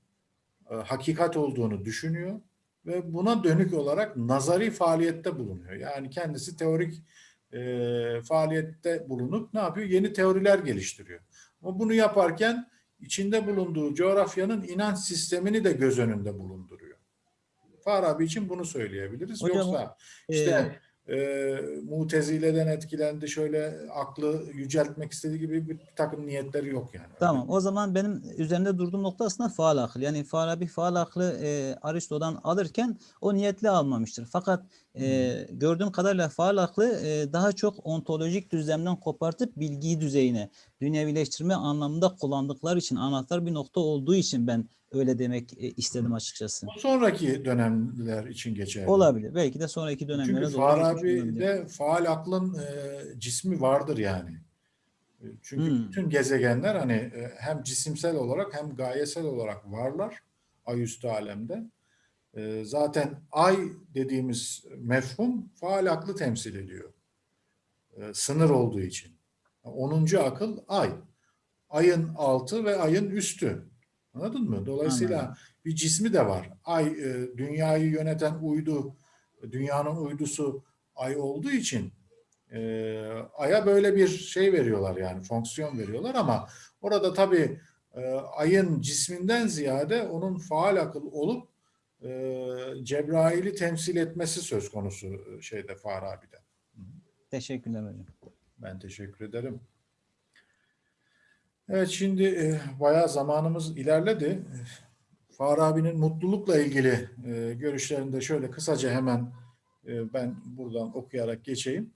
e, hakikat olduğunu düşünüyor ve buna dönük olarak nazari faaliyette bulunuyor. Yani kendisi teorik e, faaliyette bulunup ne yapıyor? Yeni teoriler geliştiriyor. Ama bunu yaparken içinde bulunduğu coğrafyanın inanç sistemini de göz önünde bulunduruyor. Farabi için bunu söyleyebiliriz. Hocam, Yoksa Ee, işte e, Mutezile'den etkilendi, şöyle aklı yüceltmek istediği gibi bir takım niyetleri yok yani. Tamam. O zaman benim üzerinde durduğum nokta aslında faal akıl. Yani Farabi faal aklı e, Aristo'dan alırken o niyetli almamıştır. Fakat e, gördüğüm kadarıyla faal aklı e, daha çok ontolojik düzlemden kopartıp bilgi düzeyine, dünyevileştirme anlamında kullandıkları için anahtar bir nokta olduğu için ben öyle demek e, istedim açıkçası. Bu sonraki dönemler için geçerli. Olabilir. Belki de sonraki dönemlere Çünkü. Farabi'de faal aklın e, cismi vardır yani. E, Çünkü Hmm. bütün gezegenler hani e, hem cisimsel olarak hem gayesel olarak varlar ay üstü alemde. E, zaten ay dediğimiz mefhum faal aklı temsil ediyor. E, sınır olduğu için. 10. akıl ay. Ayın altı ve ayın üstü. Anladın mı? Dolayısıyla Anladım. bir cismi de var. Ay e, dünyayı yöneten uydu, dünyanın uydusu ay olduğu için e, aya böyle bir şey veriyorlar yani fonksiyon veriyorlar ama orada tabii e, ayın cisminden ziyade onun faal akıl olup e, Cebrail'i temsil etmesi söz konusu e, şeyde Farabi'de. Teşekkürler hocam. Ben teşekkür ederim. Evet şimdi e, bayağı zamanımız ilerledi. Farabi'nin mutlulukla ilgili e, görüşlerini de şöyle kısaca hemen e, ben buradan okuyarak geçeyim.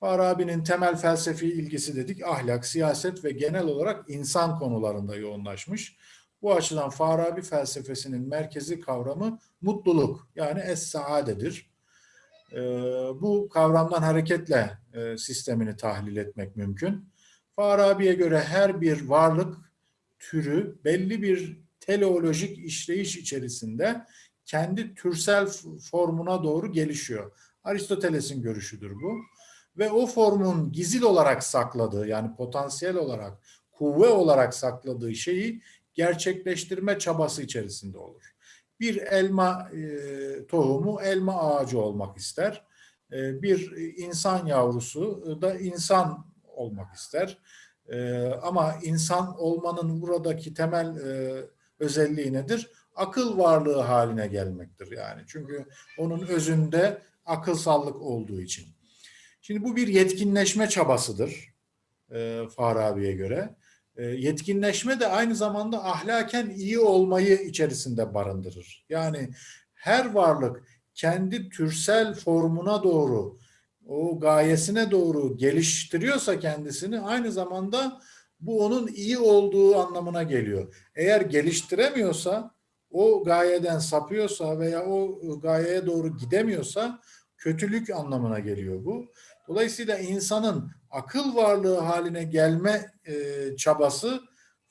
Farabi'nin temel felsefi ilgisi dedik ahlak, siyaset ve genel olarak insan konularında yoğunlaşmış. Bu açıdan Farabi felsefesinin merkezi kavramı mutluluk yani es-saadedir. E, bu kavramdan hareketle e, sistemini tahlil etmek mümkün. Farabi'ye göre her bir varlık türü belli bir teleolojik işleyiş içerisinde kendi türsel formuna doğru gelişiyor. Aristoteles'in görüşüdür bu. Ve o formun gizil olarak sakladığı yani potansiyel olarak, kuvve olarak sakladığı şeyi gerçekleştirme çabası içerisinde olur. Bir elma e, tohumu elma ağacı olmak ister. E, bir insan yavrusu da insan olmak ister. E, ama insan olmanın buradaki temel e, özelliği nedir? Akıl varlığı haline gelmektir yani. Çünkü onun özünde akılsallık olduğu için. Şimdi bu bir yetkinleşme çabasıdır e, Farabi'ye göre. E, yetkinleşme de aynı zamanda ahlaken iyi olmayı içerisinde barındırır. Yani her varlık kendi türsel formuna doğru, o gayesine doğru geliştiriyorsa kendisini aynı zamanda bu onun iyi olduğu anlamına geliyor. Eğer geliştiremiyorsa, o gayeden sapıyorsa veya o gayeye doğru gidemiyorsa kötülük anlamına geliyor bu. Dolayısıyla insanın akıl varlığı haline gelme e, çabası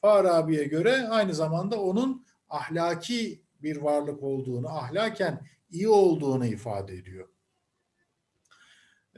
Farabi'ye göre aynı zamanda onun ahlaki bir varlık olduğunu, ahlaken iyi olduğunu ifade ediyor.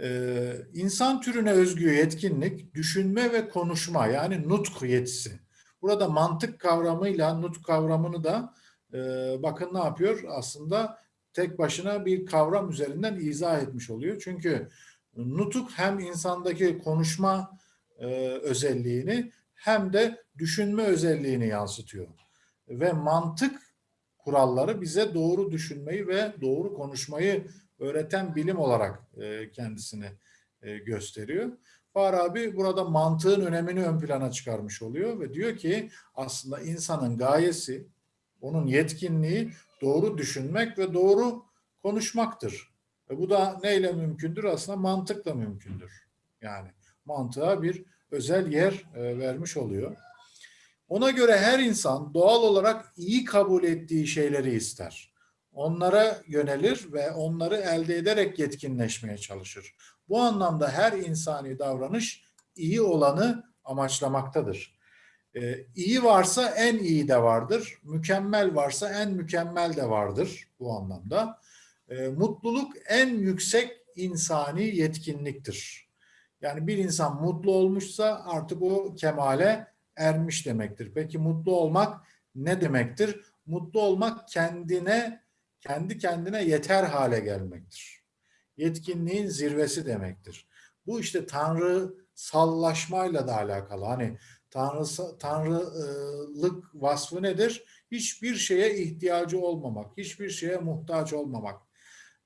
Ee, insan türüne özgü yetkinlik, düşünme ve konuşma yani nutk yetisi. Burada mantık kavramıyla nutk kavramını da e, bakın ne yapıyor? Aslında tek başına bir kavram üzerinden izah etmiş oluyor. Çünkü nutuk hem insandaki konuşma e, özelliğini hem de düşünme özelliğini yansıtıyor. Ve mantık kuralları bize doğru düşünmeyi ve doğru konuşmayı öğreten bilim olarak e, kendisini e, gösteriyor. Farabi burada mantığın önemini ön plana çıkarmış oluyor ve diyor ki aslında insanın gayesi, onun yetkinliği doğru düşünmek ve doğru konuşmaktır. Ve bu da neyle mümkündür? Aslında mantıkla mümkündür. Yani mantığa bir özel yer e, vermiş oluyor. Ona göre her insan doğal olarak iyi kabul ettiği şeyleri ister. Onlara yönelir ve onları elde ederek yetkinleşmeye çalışır. Bu anlamda her insani davranış iyi olanı amaçlamaktadır. Ee, iyi varsa en iyi de vardır. Mükemmel varsa en mükemmel de vardır bu anlamda. Ee, mutluluk en yüksek insani yetkinliktir. Yani bir insan mutlu olmuşsa artık o kemale ermiş demektir. Peki mutlu olmak ne demektir? Mutlu olmak kendine, kendi kendine yeter hale gelmektir. Yetkinliğin zirvesi demektir. Bu işte tanrı sallaşmayla da alakalı. Hani tanrı, tanrılık vasfı nedir? Hiçbir şeye ihtiyacı olmamak, hiçbir şeye muhtaç olmamak.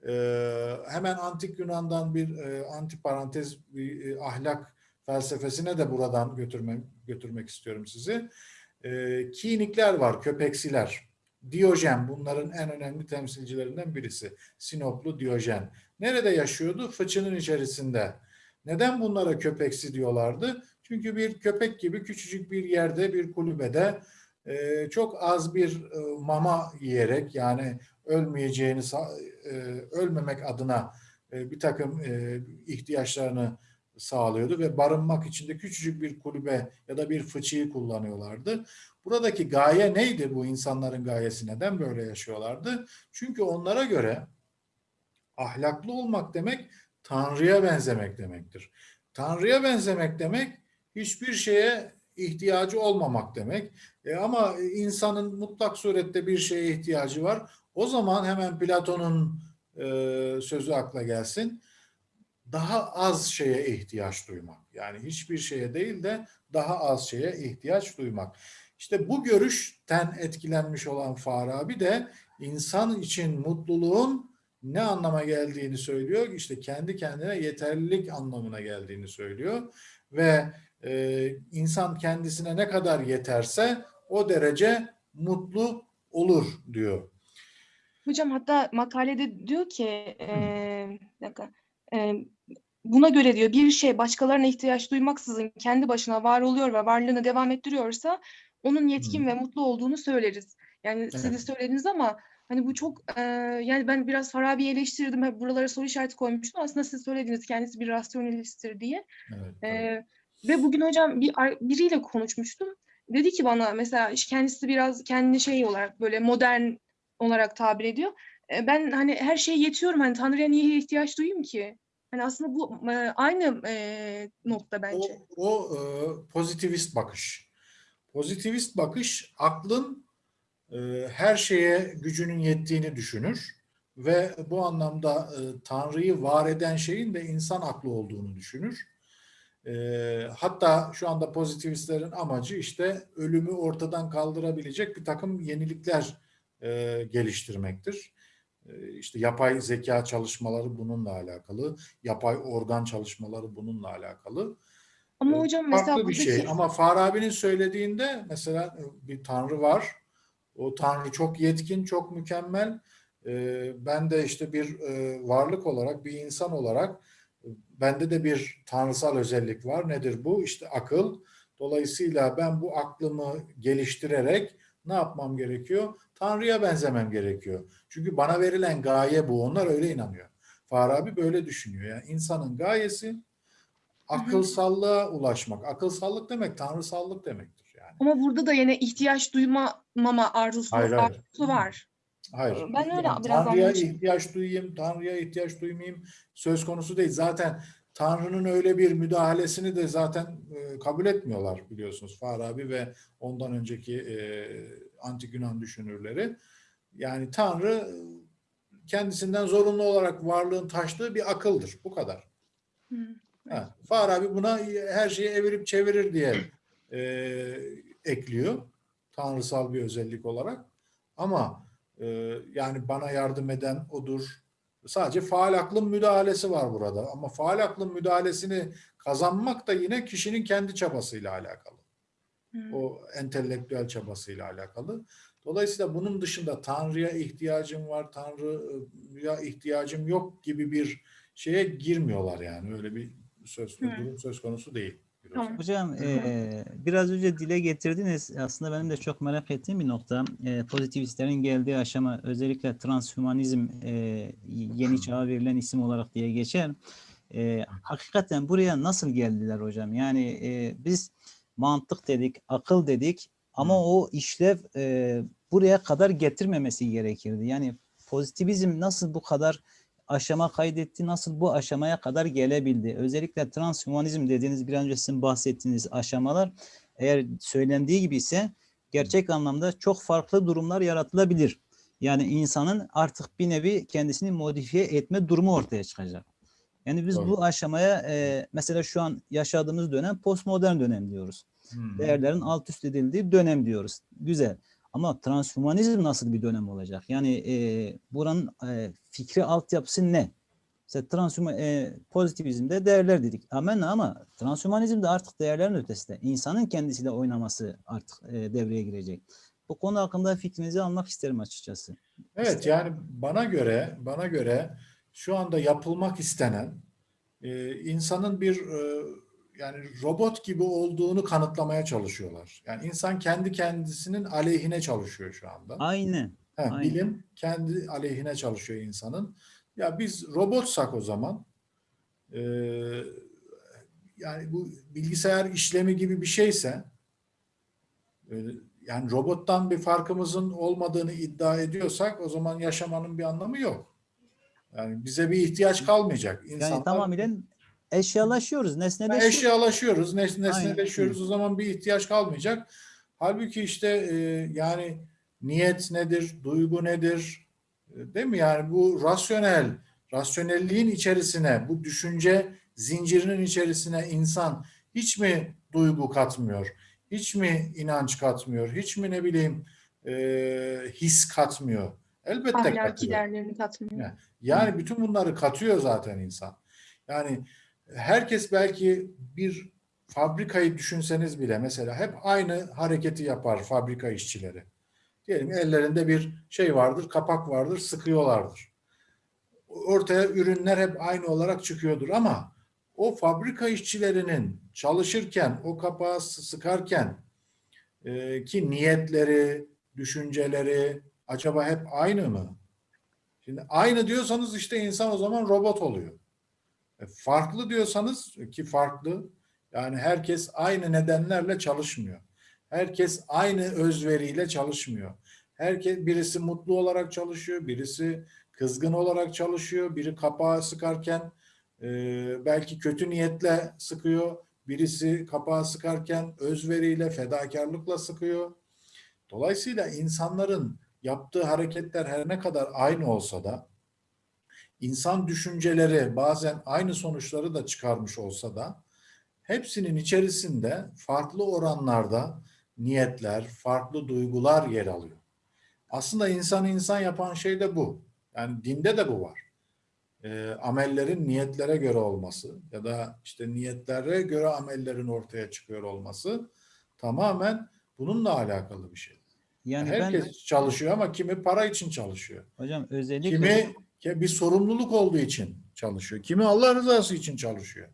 Ee, hemen antik Yunan'dan bir e, antiparantez bir e, ahlak felsefesine de buradan götürmek, götürmek istiyorum sizi. E, kinikler var, köpeksiler. Diyojen bunların en önemli temsilcilerinden birisi. Sinoplu Diyojen. Nerede yaşıyordu? Fıçının içerisinde. Neden bunlara köpeksi diyorlardı? Çünkü bir köpek gibi küçücük bir yerde, bir kulübede e, çok az bir e, mama yiyerek yani ölmeyeceğini, e, ölmemek adına e, bir takım e, ihtiyaçlarını sağlıyordu ve barınmak için de küçücük bir kulübe ya da bir fıçıyı kullanıyorlardı. Buradaki gaye neydi bu insanların gayesi? Neden böyle yaşıyorlardı? Çünkü onlara göre ahlaklı olmak demek Tanrı'ya benzemek demektir. Tanrı'ya benzemek demek hiçbir şeye ihtiyacı olmamak demek. E ama insanın mutlak surette bir şeye ihtiyacı var. O zaman hemen Platon'un e, sözü akla gelsin daha az şeye ihtiyaç duymak. Yani hiçbir şeye değil de daha az şeye ihtiyaç duymak. İşte bu görüşten etkilenmiş olan Farabi de insan için mutluluğun ne anlama geldiğini söylüyor. İşte kendi kendine yeterlilik anlamına geldiğini söylüyor. Ve e, insan kendisine ne kadar yeterse o derece mutlu olur diyor. Hocam hatta makalede diyor ki e, bir dakika, e, buna göre diyor bir şey başkalarına ihtiyaç duymaksızın kendi başına var oluyor ve varlığını devam ettiriyorsa onun yetkin Hı. ve mutlu olduğunu söyleriz. Yani siz de Evet. söylediniz ama hani bu çok e, yani ben biraz Farabi'yi eleştirdim. Hep buralara soru işareti koymuştum. Aslında siz söylediniz kendisi bir rasyonelisttir diye. Evet. Ee, ve bugün hocam bir biriyle konuşmuştum. Dedi ki bana mesela kendisi biraz kendini şey olarak böyle modern olarak tabir ediyor. Ee, ben hani her şeye yetiyorum. Hani Tanrı'ya niye ihtiyaç duyayım ki? Hani aslında bu e, aynı e, nokta bence. O, o e, pozitivist bakış. Pozitivist bakış aklın e, her şeye gücünün yettiğini düşünür ve bu anlamda e, Tanrı'yı var eden şeyin de insan aklı olduğunu düşünür. E, hatta şu anda pozitivistlerin amacı işte ölümü ortadan kaldırabilecek bir takım yenilikler e, geliştirmektir. E, işte yapay zeka çalışmaları bununla alakalı, yapay organ çalışmaları bununla alakalı. Ama Ee, hocam mesela farklı bir şey. buradaki Ama Farabi'nin söylediğinde mesela e, bir tanrı var. O tanrı çok yetkin, çok mükemmel. Ee, ben de işte bir e, varlık olarak, bir insan olarak e, bende de bir tanrısal özellik var. Nedir bu? İşte akıl. Dolayısıyla ben bu aklımı geliştirerek ne yapmam gerekiyor? Tanrı'ya benzemem gerekiyor. Çünkü bana verilen gaye bu. Onlar öyle inanıyor. Farabi böyle düşünüyor. Yani insanın gayesi akılsallığa ulaşmak. Akılsallık demek tanrısallık demektir yani. ama burada da yine ihtiyaç duymama arzusu, Hayır, hayır. arzusu var. Hayır. Ben öyle Yani biraz Tanrı'ya ihtiyaç duyayım, Tanrı'ya ihtiyaç duymayayım söz konusu değil. Zaten Tanrı'nın öyle bir müdahalesini de zaten e, kabul etmiyorlar biliyorsunuz Farabi ve ondan önceki e, antik Yunan düşünürleri. Yani Tanrı e, kendisinden zorunlu olarak varlığın taştığı bir akıldır. Bu kadar. Hı. Ha, Farabi buna her şeyi evirip çevirir diye e, ekliyor. Tanrısal bir özellik olarak. Ama e, yani bana yardım eden odur. Sadece faal aklın müdahalesi var burada. Ama faal aklın müdahalesini kazanmak da yine kişinin kendi çabasıyla alakalı. O entelektüel çabasıyla alakalı. Dolayısıyla bunun dışında Tanrı'ya ihtiyacım var, Tanrı'ya ihtiyacım yok gibi bir şeye girmiyorlar yani. Öyle bir söz, durum söz konusu değil. Tamam. Hocam eee, biraz önce dile getirdiniz. Aslında benim de çok merak ettiğim bir nokta. Eee, pozitivistlerin geldiği aşama özellikle transhümanizm eee, yeni çağa verilen isim olarak diye geçer. Eee, hakikaten buraya nasıl geldiler hocam? Yani eee, biz mantık dedik, akıl dedik ama o işlev eee, buraya kadar getirmemesi gerekirdi. Yani pozitivizm nasıl bu kadar aşama kaydetti, nasıl bu aşamaya kadar gelebildi? Özellikle transhumanizm dediğiniz bir önce sizin bahsettiğiniz aşamalar eğer söylendiği gibi ise gerçek anlamda çok farklı durumlar yaratılabilir. Yani insanın artık bir nevi kendisini modifiye etme durumu ortaya çıkacak. Yani biz Doğru. bu aşamaya e, mesela şu an yaşadığımız dönem postmodern dönem diyoruz. Hı. Değerlerin alt üst edildiği dönem diyoruz. Güzel. Ama transhümanizm nasıl bir dönem olacak? Yani e, buranın e, fikri altyapısı ne? Mesela transhüman, e, pozitivizmde değerler dedik. Amenna ama transhümanizmde artık değerlerin ötesinde. insanın kendisiyle oynaması artık e, devreye girecek. Bu konu hakkında fikrinizi almak isterim açıkçası. Evet yani bana göre bana göre şu anda yapılmak istenen e, insanın bir e, yani robot gibi olduğunu kanıtlamaya çalışıyorlar. Yani insan kendi kendisinin aleyhine çalışıyor şu anda. Aynen. Ha, aynen. bilim kendi aleyhine çalışıyor insanın. Ya biz robotsak o zaman e, yani bu bilgisayar işlemi gibi bir şeyse e, yani robottan bir farkımızın olmadığını iddia ediyorsak o zaman yaşamanın bir anlamı yok. Yani bize bir ihtiyaç kalmayacak. Yani İnsanlar tamamen eşyalaşıyoruz, Ha, nesneleşiyoruz. eşyalaşıyoruz, nes Aynen. nesneleşiyoruz. O zaman bir ihtiyaç kalmayacak. Halbuki işte e, yani niyet nedir, duygu nedir? E, Değil mi? Yani bu rasyonel, rasyonelliğin içerisine, bu düşünce zincirinin içerisine insan hiç mi duygu katmıyor? Hiç mi inanç katmıyor? Hiç mi ne bileyim e, his katmıyor? Elbette Ahlaki katıyor. değerlerini katmıyor. Yani Yani bütün bunları katıyor zaten insan. Yani herkes belki bir fabrikayı düşünseniz bile mesela hep aynı hareketi yapar fabrika işçileri. Diyelim ellerinde bir şey vardır, kapak vardır, sıkıyorlardır. Ortaya ürünler hep aynı olarak çıkıyordur ama o fabrika işçilerinin çalışırken, o kapağı sı- sıkarken e, ki niyetleri, düşünceleri acaba hep aynı mı? Şimdi aynı diyorsanız işte insan o zaman robot oluyor. E, farklı diyorsanız ki farklı yani herkes aynı nedenlerle çalışmıyor. Herkes aynı özveriyle çalışmıyor. Herkes birisi mutlu olarak çalışıyor, birisi kızgın olarak çalışıyor, biri kapağı sıkarken e, belki kötü niyetle sıkıyor, birisi kapağı sıkarken özveriyle, fedakarlıkla sıkıyor. Dolayısıyla insanların yaptığı hareketler her ne kadar aynı olsa da insan düşünceleri bazen aynı sonuçları da çıkarmış olsa da hepsinin içerisinde farklı oranlarda niyetler, farklı duygular yer alıyor. Aslında insanı insan yapan şey de bu. Yani dinde de bu var. e, amellerin niyetlere göre olması ya da işte niyetlere göre amellerin ortaya çıkıyor olması tamamen bununla alakalı bir şey. Yani Herkes ben çalışıyor ama kimi para için çalışıyor. hocam özellikle Kimi ki bir sorumluluk olduğu için çalışıyor. Kimi Allah rızası için çalışıyor.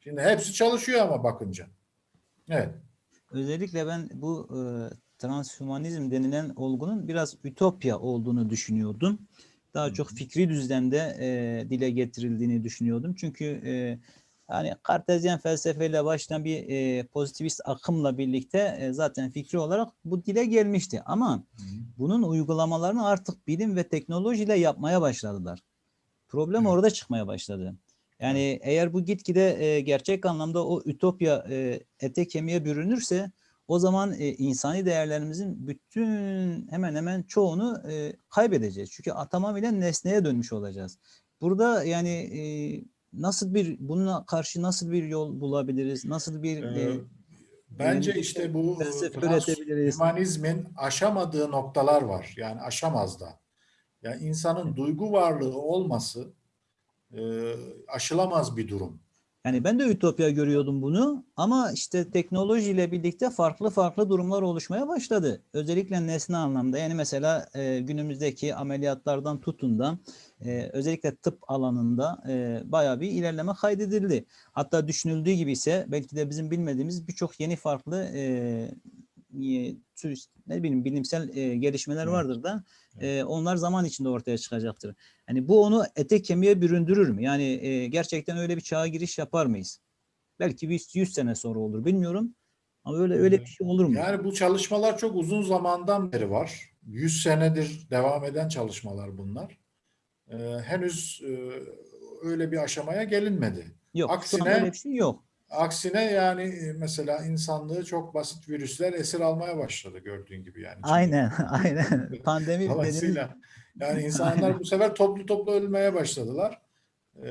Şimdi hepsi çalışıyor ama bakınca. Evet. Özellikle ben bu e, transhumanizm denilen olgunun biraz ütopya olduğunu düşünüyordum. Daha çok fikri düzlemde e, dile getirildiğini düşünüyordum. Çünkü e, hani kartezyen felsefeyle başlayan bir e, pozitivist akımla birlikte e, zaten fikri olarak bu dile gelmişti. Ama bunun uygulamalarını artık bilim ve teknolojiyle yapmaya başladılar. Problem Evet. orada çıkmaya başladı. Yani eğer bu gitgide e, gerçek anlamda o ütopya e, ete kemiğe bürünürse o zaman e, insani değerlerimizin bütün hemen hemen çoğunu e, kaybedeceğiz. Çünkü a- tamamıyla nesneye dönmüş olacağız. Burada yani e, nasıl bir buna karşı nasıl bir yol bulabiliriz? Nasıl bir Ee, e, Bence yeni işte bu transhumanizmin aşamadığı noktalar var. Yani aşamaz da. Yani insanın duygu varlığı olması e, aşılamaz bir durum. Yani ben de ütopya görüyordum bunu ama işte teknolojiyle birlikte farklı farklı durumlar oluşmaya başladı. Özellikle nesne anlamda yani mesela e, günümüzdeki ameliyatlardan tutun da e, özellikle tıp alanında e, bayağı bir ilerleme kaydedildi. Hatta düşünüldüğü gibi ise belki de bizim bilmediğimiz birçok yeni farklı e, ne bileyim bilimsel e, gelişmeler vardır da e, onlar zaman içinde ortaya çıkacaktır. Hani bu onu ete kemiğe büründürür mü? Yani e, gerçekten öyle bir çağa giriş yapar mıyız? Belki bir 100 sene sonra olur bilmiyorum. Ama öyle öyle bir şey olur mu? Yani bu çalışmalar çok uzun zamandan beri var. 100 senedir devam eden çalışmalar bunlar. Ee, henüz e, öyle bir aşamaya gelinmedi. Yok. aksine- öyle bir şey yok. Aksine yani e, mesela insanlığı çok basit virüsler esir almaya başladı gördüğün gibi yani. Aynen, aynen. Pandemi Dolayısıyla yani insanlar bu sefer toplu toplu ölmeye başladılar. Ee,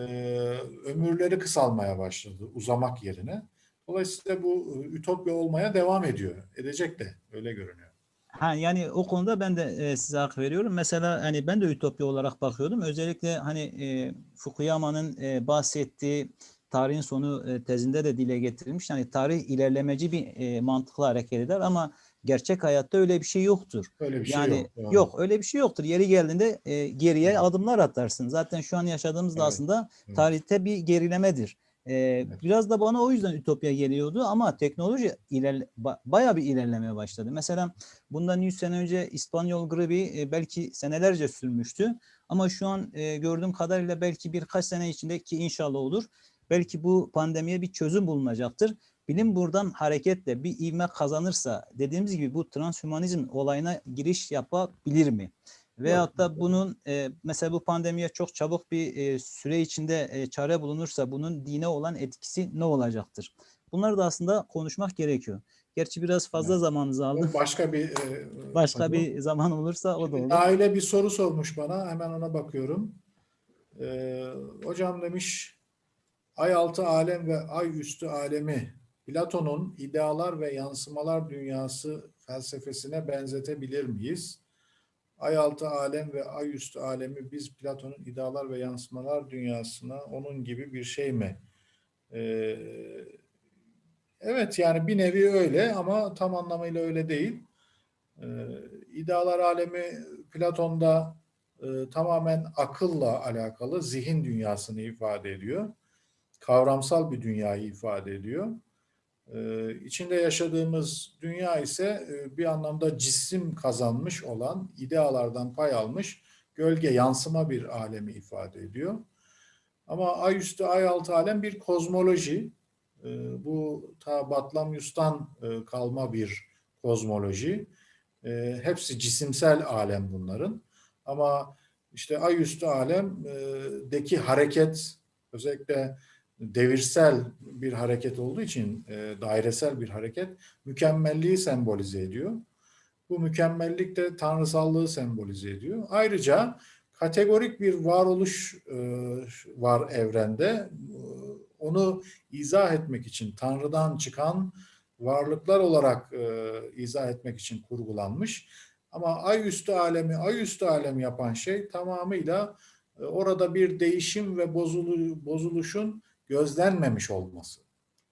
ömürleri kısalmaya başladı uzamak yerine. Dolayısıyla bu e, ütopya olmaya devam ediyor. Edecek de öyle görünüyor. Ha yani o konuda ben de e, size hak veriyorum. Mesela hani ben de ütopya olarak bakıyordum. Özellikle hani e, Fukuyama'nın e, bahsettiği tarihin sonu e, tezinde de dile getirilmiş. Yani tarih ilerlemeci bir e, mantıkla hareket eder ama gerçek hayatta öyle bir şey yoktur. Öyle bir yani şey yok. Doğru. öyle bir şey yoktur. Yeri geldiğinde e, geriye Evet. adımlar atarsın. Zaten şu an yaşadığımız da Evet, aslında evet. tarihte bir gerilemedir. E, Biraz da bana o yüzden ütopya geliyordu ama teknoloji ilerle, ba- bayağı bir ilerlemeye başladı. Mesela bundan 100 sene önce İspanyol gribi e, belki senelerce sürmüştü. Ama şu an e, gördüğüm kadarıyla belki birkaç sene içinde ki inşallah olur. Belki bu pandemiye bir çözüm bulunacaktır. Bilim buradan hareketle bir ivme kazanırsa dediğimiz gibi bu transhümanizm olayına giriş yapabilir mi? Veyahut da bunun e, mesela bu pandemiye çok çabuk bir e, süre içinde e, çare bulunursa bunun dine olan etkisi ne olacaktır? Bunları da aslında konuşmak gerekiyor. Gerçi biraz fazla Evet. zamanınızı aldım. Başka bir e, Başka konu. bir zaman olursa o da olur. Aile bir soru sormuş bana. Hemen ona bakıyorum. Ee, hocam demiş ay altı alem ve ay üstü alemi Platon'un idealar ve yansımalar dünyası felsefesine benzetebilir miyiz? Ay altı alem ve ay üstü alemi biz Platon'un idealar ve yansımalar dünyasına onun gibi bir şey mi? Ee, evet yani bir nevi öyle ama tam anlamıyla öyle değil. Ee, idealar alemi Platon'da e, tamamen akılla alakalı zihin dünyasını ifade ediyor. Kavramsal bir dünyayı ifade ediyor. Ee, içinde yaşadığımız dünya ise e, bir anlamda cisim kazanmış olan, idealardan pay almış, gölge yansıma bir alemi ifade ediyor. Ama ay üstü, ay altı alem bir kozmoloji. Ee, bu ta Batlamyus'tan e, kalma bir kozmoloji. E, hepsi cisimsel alem bunların. Ama işte ay üstü alemdeki hareket özellikle devirsel bir hareket olduğu için e, dairesel bir hareket mükemmelliği sembolize ediyor. Bu mükemmellik de tanrısallığı sembolize ediyor. Ayrıca kategorik bir varoluş e, var evrende. Onu izah etmek için Tanrı'dan çıkan varlıklar olarak e, izah etmek için kurgulanmış. Ama ay üstü alemi, ay üstü alem yapan şey tamamıyla e, orada bir değişim ve bozulu, bozuluşun gözlenmemiş olması.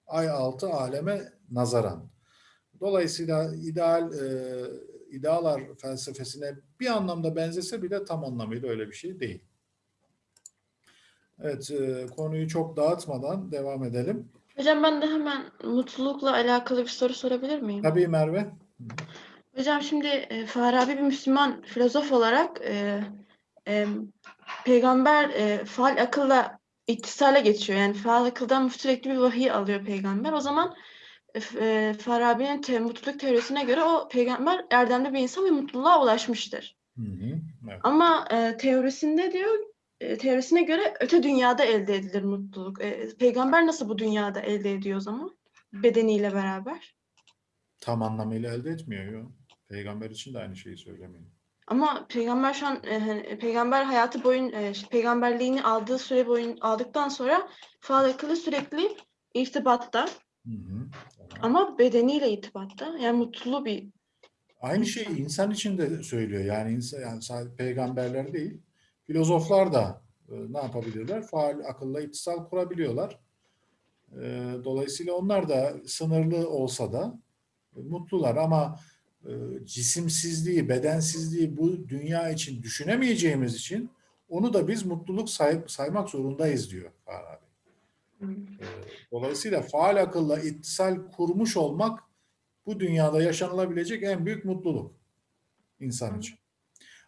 Ay altı aleme nazaran. Dolayısıyla ideal e, idealar felsefesine bir anlamda benzese bile tam anlamıyla öyle bir şey değil. Evet, e, konuyu çok dağıtmadan devam edelim. Hocam ben de hemen mutlulukla alakalı bir soru sorabilir miyim? Tabii Merve. Hocam şimdi e, Farabi bir Müslüman filozof olarak e, e, peygamber e, faal akılla ittisale geçiyor. Yani faal akıldan sürekli bir vahiy alıyor peygamber. O zaman e, e, Farabi'nin te, mutluluk teorisine göre o peygamber erdemli bir insan ve mutluluğa ulaşmıştır. Hı hı, evet. Ama e, teorisinde diyor e, teorisine göre öte dünyada elde edilir mutluluk. E, peygamber nasıl bu dünyada elde ediyor o zaman? Bedeniyle beraber. Tam anlamıyla elde etmiyor. Yo. Peygamber için de aynı şeyi söylemiyor. Ama peygamber şu an e, hani, peygamber hayatı boyun e, peygamberliğini aldığı süre boyun aldıktan sonra faal akıllı sürekli irtibatta Hı hı, ama bedeniyle irtibatta. Yani mutlu bir Aynı şeyi insan için de söylüyor. Yani insan, yani sadece peygamberler değil, filozoflar da e, ne yapabilirler? Faal akılla ittisal kurabiliyorlar. E, dolayısıyla onlar da sınırlı olsa da e, mutlular ama e, cisimsizliği, bedensizliği bu dünya için düşünemeyeceğimiz için onu da biz mutluluk say- saymak zorundayız diyor Farabi. Hmm. E, Dolayısıyla faal akılla ittisal kurmuş olmak bu dünyada yaşanılabilecek en büyük mutluluk insan için.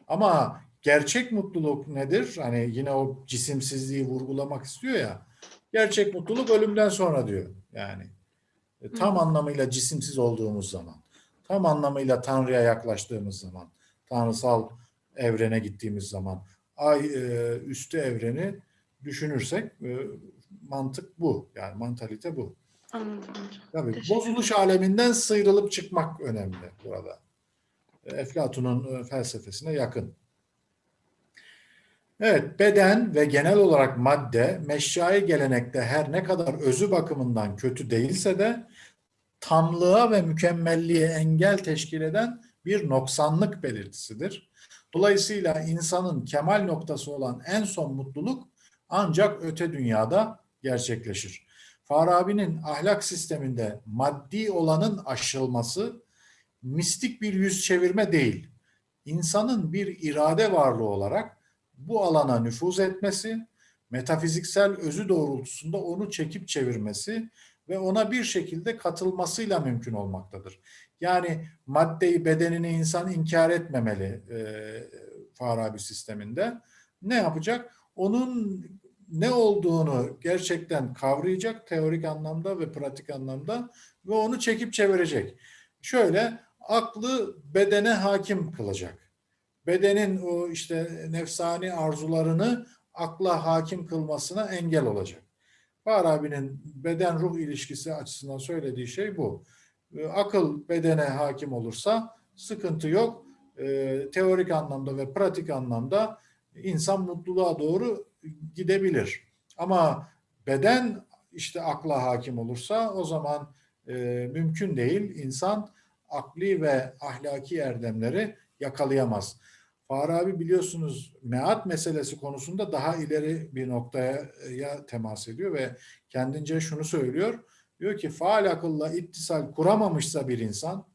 Ama gerçek mutluluk nedir? Hani yine o cisimsizliği vurgulamak istiyor ya. Gerçek mutluluk ölümden sonra diyor. Yani e, tam Hı. anlamıyla cisimsiz olduğumuz zaman, tam anlamıyla Tanrı'ya yaklaştığımız zaman, tanrısal evrene gittiğimiz zaman, ay e, üstü evreni düşünürsek e, mantık bu. Yani mantalite bu. anladım. Tabii Teşekkür bozuluş aleminden sıyrılıp çıkmak önemli burada. E, Eflatun'un felsefesine yakın. Evet, beden ve genel olarak madde meşyai gelenekte her ne kadar özü bakımından kötü değilse de tamlığa ve mükemmelliğe engel teşkil eden bir noksanlık belirtisidir. Dolayısıyla insanın kemal noktası olan en son mutluluk ancak öte dünyada gerçekleşir. Farabi'nin ahlak sisteminde maddi olanın aşılması mistik bir yüz çevirme değil. İnsanın bir irade varlığı olarak bu alana nüfuz etmesi, metafiziksel özü doğrultusunda onu çekip çevirmesi ve ona bir şekilde katılmasıyla mümkün olmaktadır. Yani maddeyi, bedenini insan inkar etmemeli e, Farabi sisteminde. Ne yapacak? Onun ne olduğunu gerçekten kavrayacak teorik anlamda ve pratik anlamda ve onu çekip çevirecek. Şöyle aklı bedene hakim kılacak. Bedenin o işte nefsani arzularını akla hakim kılmasına engel olacak. Farabi'nin beden ruh ilişkisi açısından söylediği şey bu. E, Akıl bedene hakim olursa sıkıntı yok. E, teorik anlamda ve pratik anlamda insan mutluluğa doğru gidebilir. Ama beden işte akla hakim olursa o zaman e, mümkün değil. İnsan akli ve ahlaki erdemleri yakalayamaz. Farabi biliyorsunuz meat meselesi konusunda daha ileri bir noktaya ya temas ediyor ve kendince şunu söylüyor. Diyor ki faal akılla ittisal kuramamışsa bir insan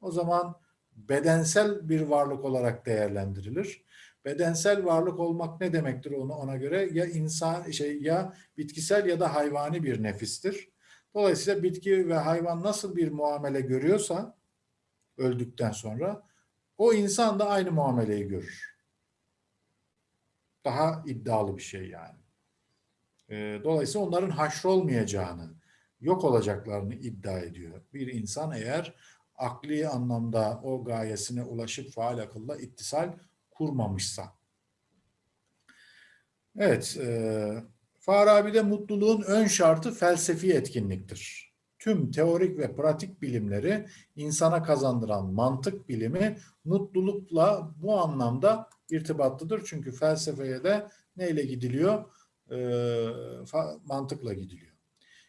o zaman bedensel bir varlık olarak değerlendirilir. Bedensel varlık olmak ne demektir onu ona göre ya insan şey ya bitkisel ya da hayvani bir nefistir. Dolayısıyla bitki ve hayvan nasıl bir muamele görüyorsa öldükten sonra o insan da aynı muameleyi görür. Daha iddialı bir şey yani. Ee, Dolayısıyla onların haşrolmayacağını, yok olacaklarını iddia ediyor. Bir insan eğer akli anlamda o gayesine ulaşıp faal akılla ittisal kurmamışsa. Evet, e, Farabi'de mutluluğun ön şartı felsefi etkinliktir. Tüm teorik ve pratik bilimleri insana kazandıran mantık bilimi mutlulukla bu anlamda irtibatlıdır. Çünkü felsefeye de neyle gidiliyor? E, mantıkla gidiliyor.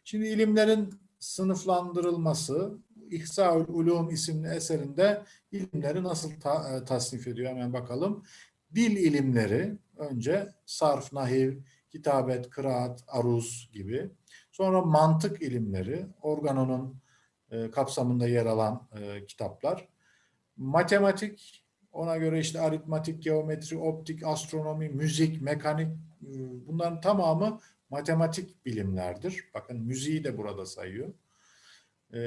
Şimdi ilimlerin sınıflandırılması, İhsaül Ulum isimli eserinde ilimleri nasıl ta- e, tasnif ediyor hemen bakalım. Dil ilimleri önce sarf, nahiv, kitabet, kıraat, aruz gibi. Sonra mantık ilimleri, organonun e, kapsamında yer alan e, kitaplar. Matematik, ona göre işte aritmatik, geometri, optik, astronomi, müzik, mekanik e, bunların tamamı matematik bilimlerdir. Bakın müziği de burada sayıyor. E,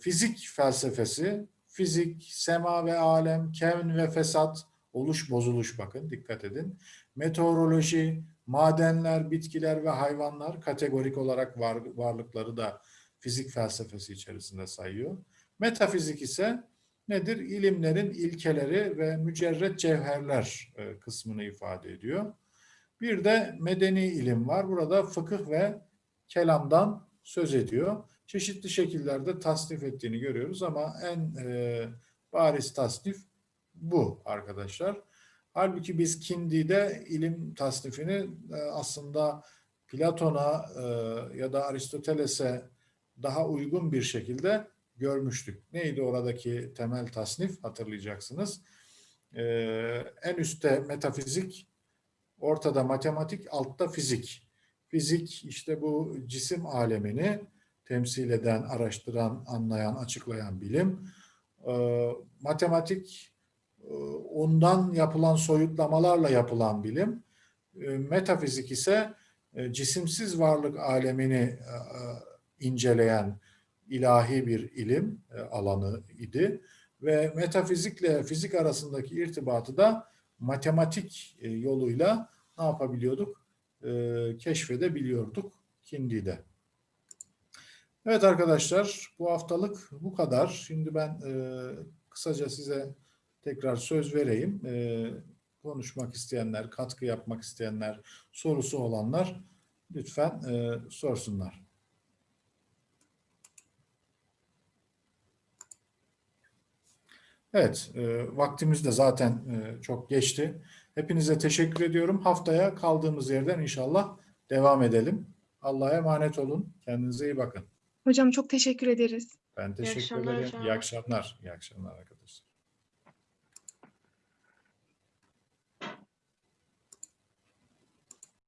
fizik felsefesi, fizik, sema ve alem, kevn ve fesat, oluş bozuluş bakın dikkat edin. Meteoroloji, madenler, bitkiler ve hayvanlar kategorik olarak var, varlıkları da fizik felsefesi içerisinde sayıyor. Metafizik ise nedir? İlimlerin ilkeleri ve mücerret cevherler e, kısmını ifade ediyor. Bir de medeni ilim var. Burada fıkıh ve kelamdan söz ediyor. Çeşitli şekillerde tasnif ettiğini görüyoruz ama en e, bariz tasnif bu arkadaşlar. Halbuki biz Kindi'de ilim tasnifini e, aslında Platon'a e, ya da Aristoteles'e daha uygun bir şekilde görmüştük. Neydi oradaki temel tasnif hatırlayacaksınız. E, en üstte metafizik, ortada matematik, altta fizik. Fizik işte bu cisim alemini temsil eden, araştıran, anlayan, açıklayan bilim. Matematik ondan yapılan soyutlamalarla yapılan bilim. E, Metafizik ise e, cisimsiz varlık alemini e, inceleyen ilahi bir ilim alanı idi ve metafizikle fizik arasındaki irtibatı da matematik yoluyla ne yapabiliyorduk? Keşfedebiliyorduk Kindi'de. Evet arkadaşlar bu haftalık bu kadar. Şimdi ben kısaca size tekrar söz vereyim. E, konuşmak isteyenler, katkı yapmak isteyenler, sorusu olanlar lütfen e, sorsunlar. Evet, e, vaktimiz de zaten e, çok geçti. Hepinize teşekkür ediyorum. Haftaya kaldığımız yerden inşallah devam edelim. Allah'a emanet olun. Kendinize iyi bakın. Hocam çok teşekkür ederiz. Ben teşekkür akşamlar ederim. hocam. İyi akşamlar. İyi akşamlar arkadaşlar.